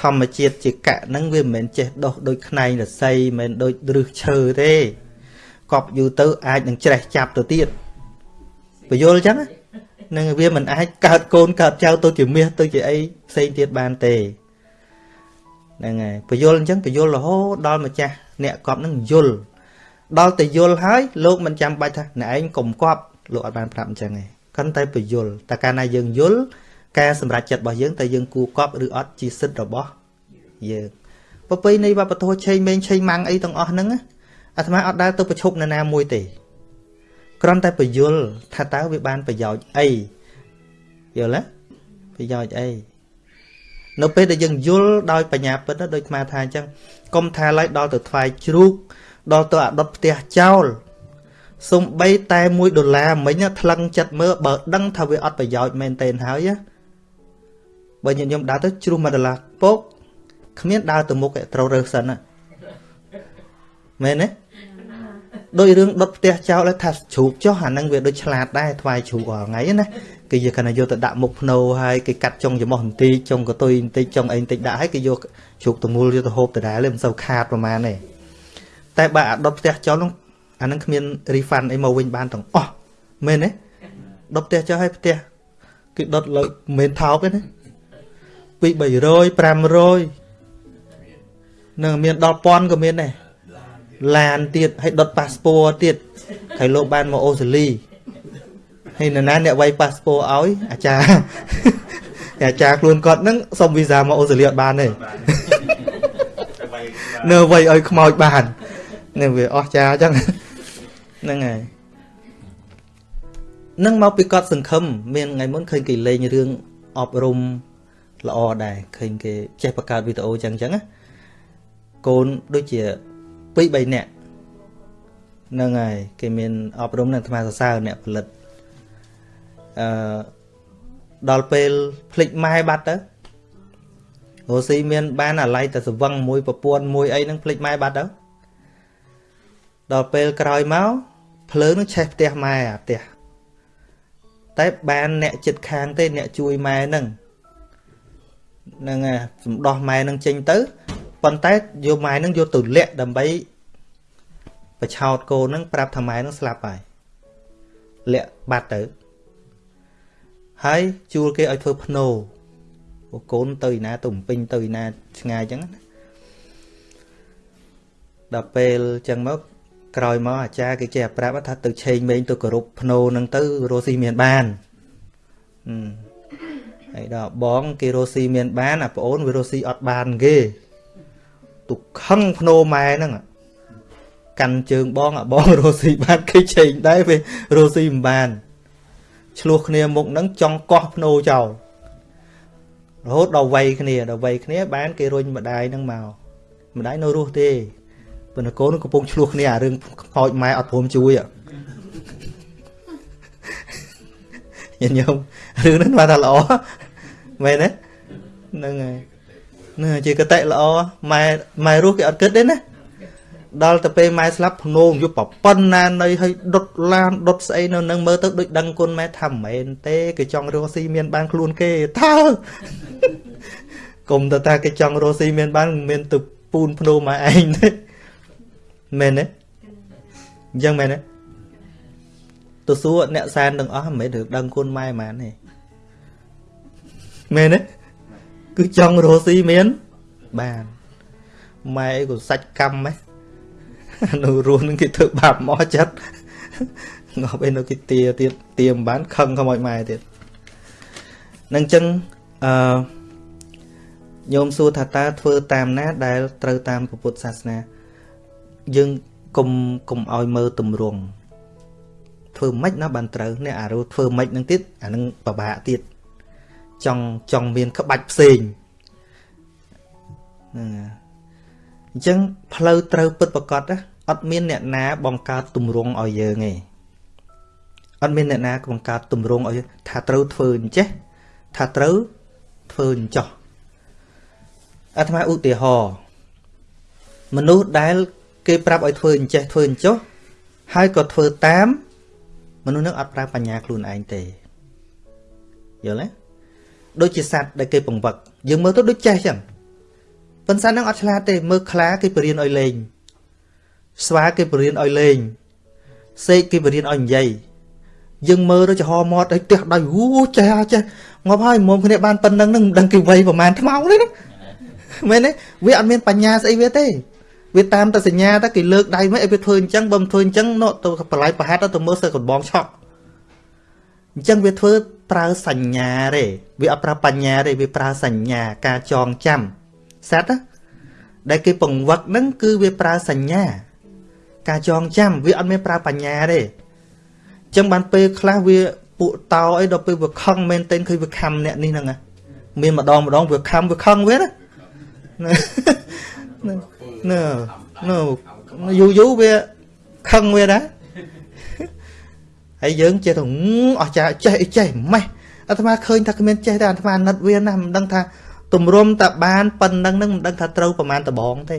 Speaker 1: ធម្មជាតិជាកៈហ្នឹងវាមិនមែនចេះដុះដូចខ្នែងរស័យមិនមែនដូចឫសឈើទេកប់យូរទៅអាចនឹងច្រេះចាប់ទៅទៀតពយល់អញ្ចឹងនឹងវាមិនអាចកើតកូនកើតចៅទៅជាមាសទៅជាអីផ្សេងទៀតបានទេហ្នឹងហើយពយល់អញ្ចឹងពយល់រហូតដល់ម្ចាស់អ្នកកប់ហ្នឹងយល់ដល់តែយល់ហើយលោកមិនចាំបាច់ថាអ្នកឯងកុំកប់លោកអត់បានប្រាប់អញ្ចឹងទេគ្រាន់តែពយល់តែកាលណាយើងយល់ ការសម្រេចចិត្តរបស់យើងតើយើងគួរកប់ឬអត់ជាសិទ្ធិរបស់យើងប្រពៃណីវប្បធម៌ឆេងមេងឆេងម៉ាំងអីទាំងអស់ហ្នឹងអាត្មាអត់ដែលទៅប្រឈប់នរណាមួយទេគ្រាន់តែពយល់ថាតើវាបានប្រយោជន៍អីយល់ទេប្រយោជន៍អីនៅពេលដែលយើងយល់ដោយបញ្ញាពិតដូចអាត្មាថាអញ្ចឹងកុំថាឡើយដល់ទៅថ្វាយជ្រូកដល់ទៅអដុតផ្ទះចោលសំបីតែ1ដុល្លារមិញថ្លឹងចិត្តមើលបើដឹងថាវាអត់ប្រយោជន៍មែនទេហើយ បើញាតិញោមដើរទៅជ្រុះ1ដុល្លារពកគ្មានដើរទៅមុខត្រូវរើសសិនណាមែនទេដោយរឿងដុតផ្ទះចោលថាជ្រូកចុះអានឹងវាដូចឆ្លាតដែរថ្វាយជ្រូករាល់ថ្ងៃណាគេយកកណ្ដាយកទៅដាក់មុខភ្នោហើយគេកាត់ចុងច្រមុះបន្តិចចុងកតុយបន្តិចចុងអីបន្តិចដាក់ហើយគេយកជ្រូកតមូលយកទៅហូបដដែលមិនសូវខាតប្រហែលទេតែបើអាដុតផ្ទះចោលនោះអានឹងគ្មាន refund អីមកវិញបានទាំងអស់មែនទេដុតផ្ទះចោលឲ្យផ្ទះគេដុតលើមិនថោកទេណា ពី300 500នឹងមានដល់ពាន់ក៏មានដែរឡានទៀតហើយដុតប៉ាសពតទៀតហើយលោកបានមកអូស្ត្រាលីហើយនរណាអ្នកវាយប៉ាសពតឲ្យអាចារ្យអាចារ្យខ្លួនគាត់ហ្នឹងសុំវីសាមកអូស្ត្រាលីអត់បានទេនៅវាយឲ្យខ្មោចបាននឹងវាអស់ចាអញ្ចឹងហ្នឹងហើយនឹងមកពីគាត់សង្ឃឹមមានថ្ងៃមុនឃើញគេលេងរឿងអប់រំ ល្អដែរឃើញគេចេះបង្កើតវីដេអូចឹងចឹងណាកូនដូចជា2 3នាក់ហ្នឹងហើយគេមានអប់រំនឹងអាត្មាសរសើរអ្នកផលិតអឺដល់ពេលភ្លេចម៉ែបាត់ទៅរស់ស៊ីមានបានអាឡ័យតែសវឹងមួយប្រពន្ធមួយអីហ្នឹងភ្លេចម៉ែបាត់ទៅដល់ពេលក្រោយមកភ្លើងនឹងឆេះផ្ទះម៉ែអាផ្ទះតែបានអ្នកចិត្តខាងទេអ្នកជួយម៉ែហ្នឹង ហ្នឹងហើយសំដោះម៉ែនឹងចេញទៅប៉ុន្តែយកម៉ែនឹងយកទៅលាក់ដើម្បីបឆោតកូននឹងប្រាប់ថាម៉ែនឹងស្លាប់ហើយលាក់បាត់ទៅហើយជួលគេឲ្យធ្វើភ្នោកូនទៅឯណាទៅពេញទៅឯណាឆ្ងាយអញ្ចឹងណាដល់ពេលអញ្ចឹងមកក្រោយមកអាចារ្យគេចេះប្រាប់ថាទៅឆេងមេងទៅគោរពភ្នោនឹងទៅរស់ស៊ីមានបាន ហើយដល់បងគេរស់ស៊ីមានបានអាប្អូនវារស់ស៊ីអត់បានគេទុកខឹងភ្នោម៉ែហ្នឹងកាន់ជើងបងអាបងរស់ស៊ីបានគេឆេងដែរវារស់ស៊ីមិនបានឆ្លោះគ្នាមុខហ្នឹងចង់កោះភ្នោចោលរហូតដល់វ័យគ្នាដល់វ័យគ្នាបានគេរុញម្ដាយហ្នឹងមកម្ដាយនៅរស់ទេប៉ុន្តែកូនកំពុងឆ្លោះគ្នាអារឿងខ្មោចម៉ែអត់ព្រមជួយញញោមរឿងហ្នឹងបានថាល្អ មែនទេហ្នឹងហើយណាជាកតិល្អម៉ែម៉ែរស់គេអត់គិតទេណាដល់ទៅពេលម៉ែស្លាប់ភ្នោងយកប្រប៉ុណ្ណានៃឲ្យដុតឡានដុតស្អីនៅនឹងមើលទៅដូចដឹងគុណម៉ែថាមិនមែនទេគេចង់រស់ស៊ីមានបានខ្លួនគេតើគុំទៅថាគេចង់រស់ស៊ីមានបានមានទៅពូនភ្នោម៉ែឯងទេមែនទេអញ្ចឹងមែនទេទៅសួរអ្នកសែនទាំងអស់មិនមែនរឿងដឹងគុណម៉ែហ្មងទេ មែនទេគឺចង់រស់ស៊ីមាន បានម៉ែអីក៏សាច់កម្មហ៎នៅរស់នឹងគេធ្វើបាបមកចិត្តងប់អីនៅគេទាទៀតទាមិនបានខឹងខ្មោចម៉ែទៀតនឹងចឹងអឺញោមសួរថាតើធ្វើតាមណា ដែលត្រូវតាមពុទ្ធសាសនាយើងកុំកុំឲ្យមើលទម្រង់ធ្វើម៉េចណាបានត្រូវនេះអារោធ្វើម៉េចនឹងទៀតអានឹងពិបាកទៀត ចង់ចង់មានក្បាច់ផ្សេងហ្នឹងអញ្ចឹងផ្លូវត្រូវពិតប្រកបណាអត់មានអ្នកណាបង្កើតទម្រង់ឲ្យយើងទេអត់មានអ្នកណាបង្កើតទម្រង់ឲ្យថាត្រូវធ្វើអញ្ចេះថាត្រូវធ្វើអញ្ចោះអាត្មាឧទាហរណ៍មនុស្សដែល គេប្រាប់ឲ្យធ្វើអញ្ចេះធ្វើអញ្ចោះហើយក៏ធ្វើតាម មនុស្សនឹងអត់ប្រើបញ្ញាខ្លួនឯងទេយល់ទេ ដូចជាសត្វដែលគេបង្វឹកយើងមើលទៅដូចចេះចឹងប៉ុន្តែនឹងអត់ឆ្លាតទេមើលខ្លាគេបរៀនឲ្យលេងស្វាគេបរៀនឲ្យលេងសេកគេបរៀនឲ្យនិយាយយើងមើលទៅចំហមាត់ឲ្យផ្ទះដៃអូចេះចេះងាប់ហើយមុំគ្នាបានប៉ុណ្្នឹងនឹងមិនដឹងគេវ័យប្រហែលថ្មោងទេណាមែនទេវាអត់មានបញ្ញាស្អីវាទេវាតាមតែសញ្ញាតែគេលើកដៃមកឲ្យវាធ្វើអញ្ចឹងបើមិនធ្វើអញ្ចឹងនោះទៅបល័យប្រហែលទៅមើលសើកំបងឆក់ អញ្ចឹងវាធ្វើប្រើសញ្ញាទេវាអត់ប្រើបញ្ញាទេវាប្រើសញ្ញាការចងចាំសត្វដែលគេពង្វឹកហ្នឹងគឺវាប្រើសញ្ញា ការចងចាំវាអត់មានប្រើបញ្ញាទេអញ្ចឹងបានពេលខ្លះវាពួកតោអីដល់ពេលវាខឹងមែនទែនឃើញវាខំអ្នកនេះហ្នឹងមានម្ដងម្ដងវាខំវាខឹងវាណានៅនៅយូរយូរវាខឹងវាដែរ ហើយយើងចេះទៅអស់ចាចេះអីចេះម៉េះអាត្មាឃើញថាគ្មានចេះតែអាត្មាណិតវាណាមិនដឹងថាទម្រុំតាបានប៉ុណ្ណឹងនឹងមិនដឹងថាត្រូវប្រមាណដបងទេ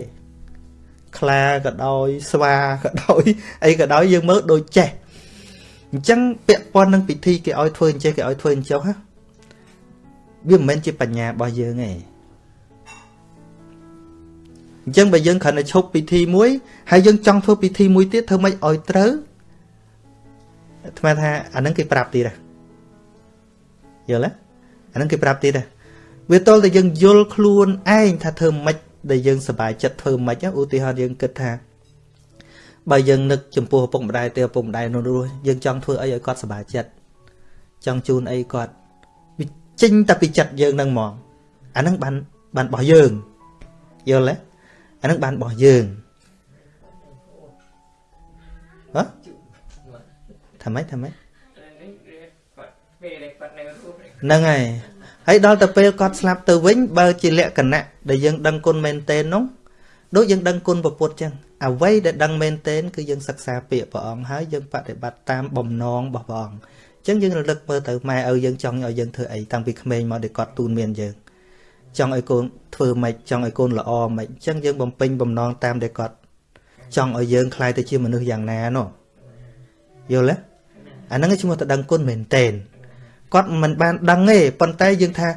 Speaker 1: ខ្លាក៏ដោយស្វាក៏ដោយអីក៏ដោយយើងមើលដូចចេះអញ្ចឹងពាក់ព័ន្ធនឹងពិធីគេឲ្យធ្វើអញ្ចេះគេឲ្យធ្វើអញ្ចោះវាមិនមែនជាបញ្ញារបស់យើងទេអញ្ចឹងបើយើងគ្រាន់តែឈប់ពិធីមួយហើយយើងចង់ធ្វើពិធីមួយទៀតធ្វើម៉េចឲ្យត្រូវ អាត្មាថាអានឹងគេប្រាប់ទៀតហ៎យល់ទេអានឹងគេប្រាប់ទៀតហ៎វាតលតែយើងយល់ខ្លួនឯងថាធ្វើម៉េចដែលយើងសប្បាយចិត្តធ្វើម៉េចឧទាហរណ៍យើងគិតថាបើយើងនឹកចំពោះឪពុកម្ដាយទៅឪពុកម្ដាយនោះរស់យើងចង់ធ្វើអីឲ្យគាត់សប្បាយចិត្តចង់ជូនអីគាត់វាចេញតែពីចិត្តយើងនឹងហ្មងអានឹងបានបានរបស់យើងយល់ទេអានឹងបានរបស់យើង ថាម៉េចថាម៉េចហ្នឹងហើយហើយដល់ទៅពេលគាត់ស្លាប់ទៅវិញបើជាលក្ខណៈដែលយើងដឹងគុណមែនទែននោះដូចយើងដឹងគុណពុទ្ធចឹងអ្វីដែលដឹងមែនទែនគឺយើងសិក្សាពាក្យព្រះអង្គហើយយើងបដិបត្តិតាមបំណងរបស់ព្រះអង្គអញ្ចឹងយើងរលឹកមើលទៅម៉ែឪយើងចង់ឲ្យយើងធ្វើអីតាំងពីក្មេងមកដែលគាត់ទូនមានយើងចង់ឲ្យកូនធ្វើម៉េចចង់ឲ្យកូនល្អម៉េចអញ្ចឹងយើងបំពេញបំណងតាមដែលគាត់ចង់ឲ្យយើងខ្លាយទៅជាមនុស្សយ៉ាងណានោះយល់ទេ អាហ្នឹងឈ្មោះទៅដឹងគុណមែនតែនគាត់មិនបានដឹងទេប៉ុន្តែយើងថា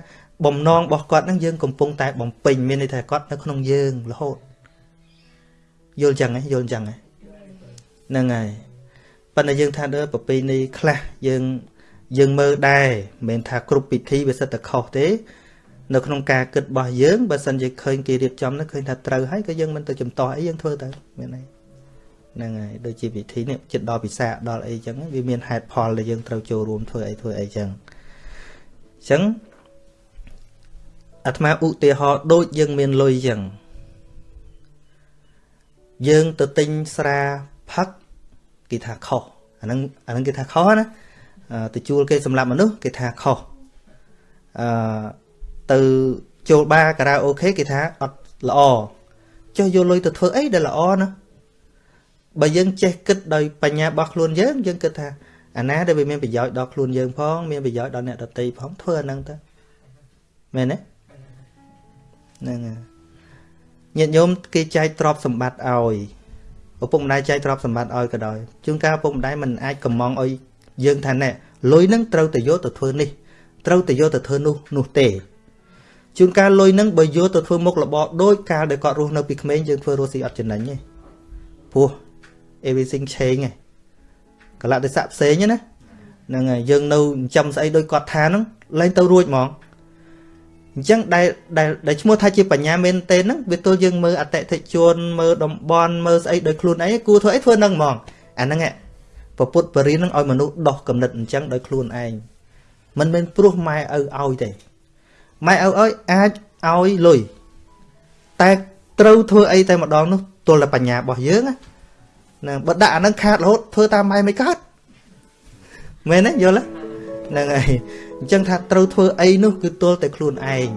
Speaker 1: បំណងរបស់គាត់ហ្នឹងយើងកំពុងតែបំពេញមានន័យថាគាត់នៅក្នុងយើងរហូតយល់ចឹងហ៎យល់ចឹងហ៎ហ្នឹងហើយប៉ុន្តែយើងថាដល់ប្រពៃណីខ្លះយើងយើងមើលដែរមិនមែនថាគ្រប់ពិធីវាសិតតែខុសទេ នៅក្នុងការគិតរបស់យើងបើសិនជាឃើញគេរៀបចំនោះឃើញថាត្រូវហើយក៏យើងមិនទៅចំទាស់អីយើងធ្វើទៅមានអី ហ្នឹងហើយដូចជាវិធីនេះចិត្តដល់ពិសាដល់អីចឹងវាមានហេតុផលដែលយើងត្រូវចូលរួមធ្វើអីធ្វើអីចឹងអញ្ចឹងអាត្មាឧទាហរណ៍ដូចយើងមានលុយចឹងយើងទៅទិញស្រាផឹកគេថាខុសអាហ្នឹងអាហ្នឹងគេថាខុសណាទៅជួលគេសម្រាប់មនុស្សគេថាខុសអឺទៅចូលបារការ៉ាអូខេគេថាអត់ល្អចុះយកលុយទៅធ្វើអីដែលល្អណា បើយើងចេះគិតដោយបញ្ញារបស់ខ្លួនយើងយើងគិតថាអាណាដែលវាមានប្រយោជន៍ដល់ខ្លួនយើងផងមានប្រយោជន៍ដល់អ្នកដទៃផងធ្វើអាហ្នឹងទៅមែនទេហ្នឹងហើយញាតិញោមគេចែកទ្រព្យសម្បត្តិឲ្យឪពុកម្ដាយចែកទ្រព្យសម្បត្តិឲ្យក៏ដោយជួនកាលឪពុកម្ដាយមិនអាចកំងឲ្យយើងថាណែលុយហ្នឹងត្រូវតែយកទៅធ្វើនេះត្រូវតែយកទៅធ្វើនោះនោះទេជួនកាលលុយហ្នឹងបើយកទៅធ្វើមុខរបរដូចកាលដែលគាត់រស់នៅពីក្មេងយើងធ្វើរស់ស៊ីអត់ចំណេញទេព្រោះ everything change ឯងកលៈទេសៈផ្សេងណាហ្នឹងហើយយើងនៅចិញ្ចឹមស្អីដូចគាត់ថាហ្នឹងលែងទៅរួចហ្មងអញ្ចឹងដែលដែលដែលឈ្មោះថាជាបញ្ញាមែនទេហ្នឹងវាទល់យើងមើលអតិថិជនមើលតំបន់មើលស្អីដោយខ្លួនឯងគួរធ្វើអីធ្វើហ្នឹងហ្មងអាហ្នឹងពពុទ្ធបរិញ្ញហ្នឹងឲ្យមនុស្សដោះកំណត់អញ្ចឹងដោយខ្លួនឯងមិនមែនព្រោះម៉ែឪឲ្យទេម៉ែឪអើយអាចឲ្យលុយតែត្រូវធ្វើអីតែម្ដងនោះទល់តែបញ្ញារបស់យើងណា ហ្នឹងបើដាក់អាហ្នឹងខាតរហូតធ្វើតាមម៉ែមិនកើតមែនទេយល់ទេហ្នឹងហើយអញ្ចឹងថាត្រូវធ្វើអីនោះគឺទល់តែខ្លួនឯង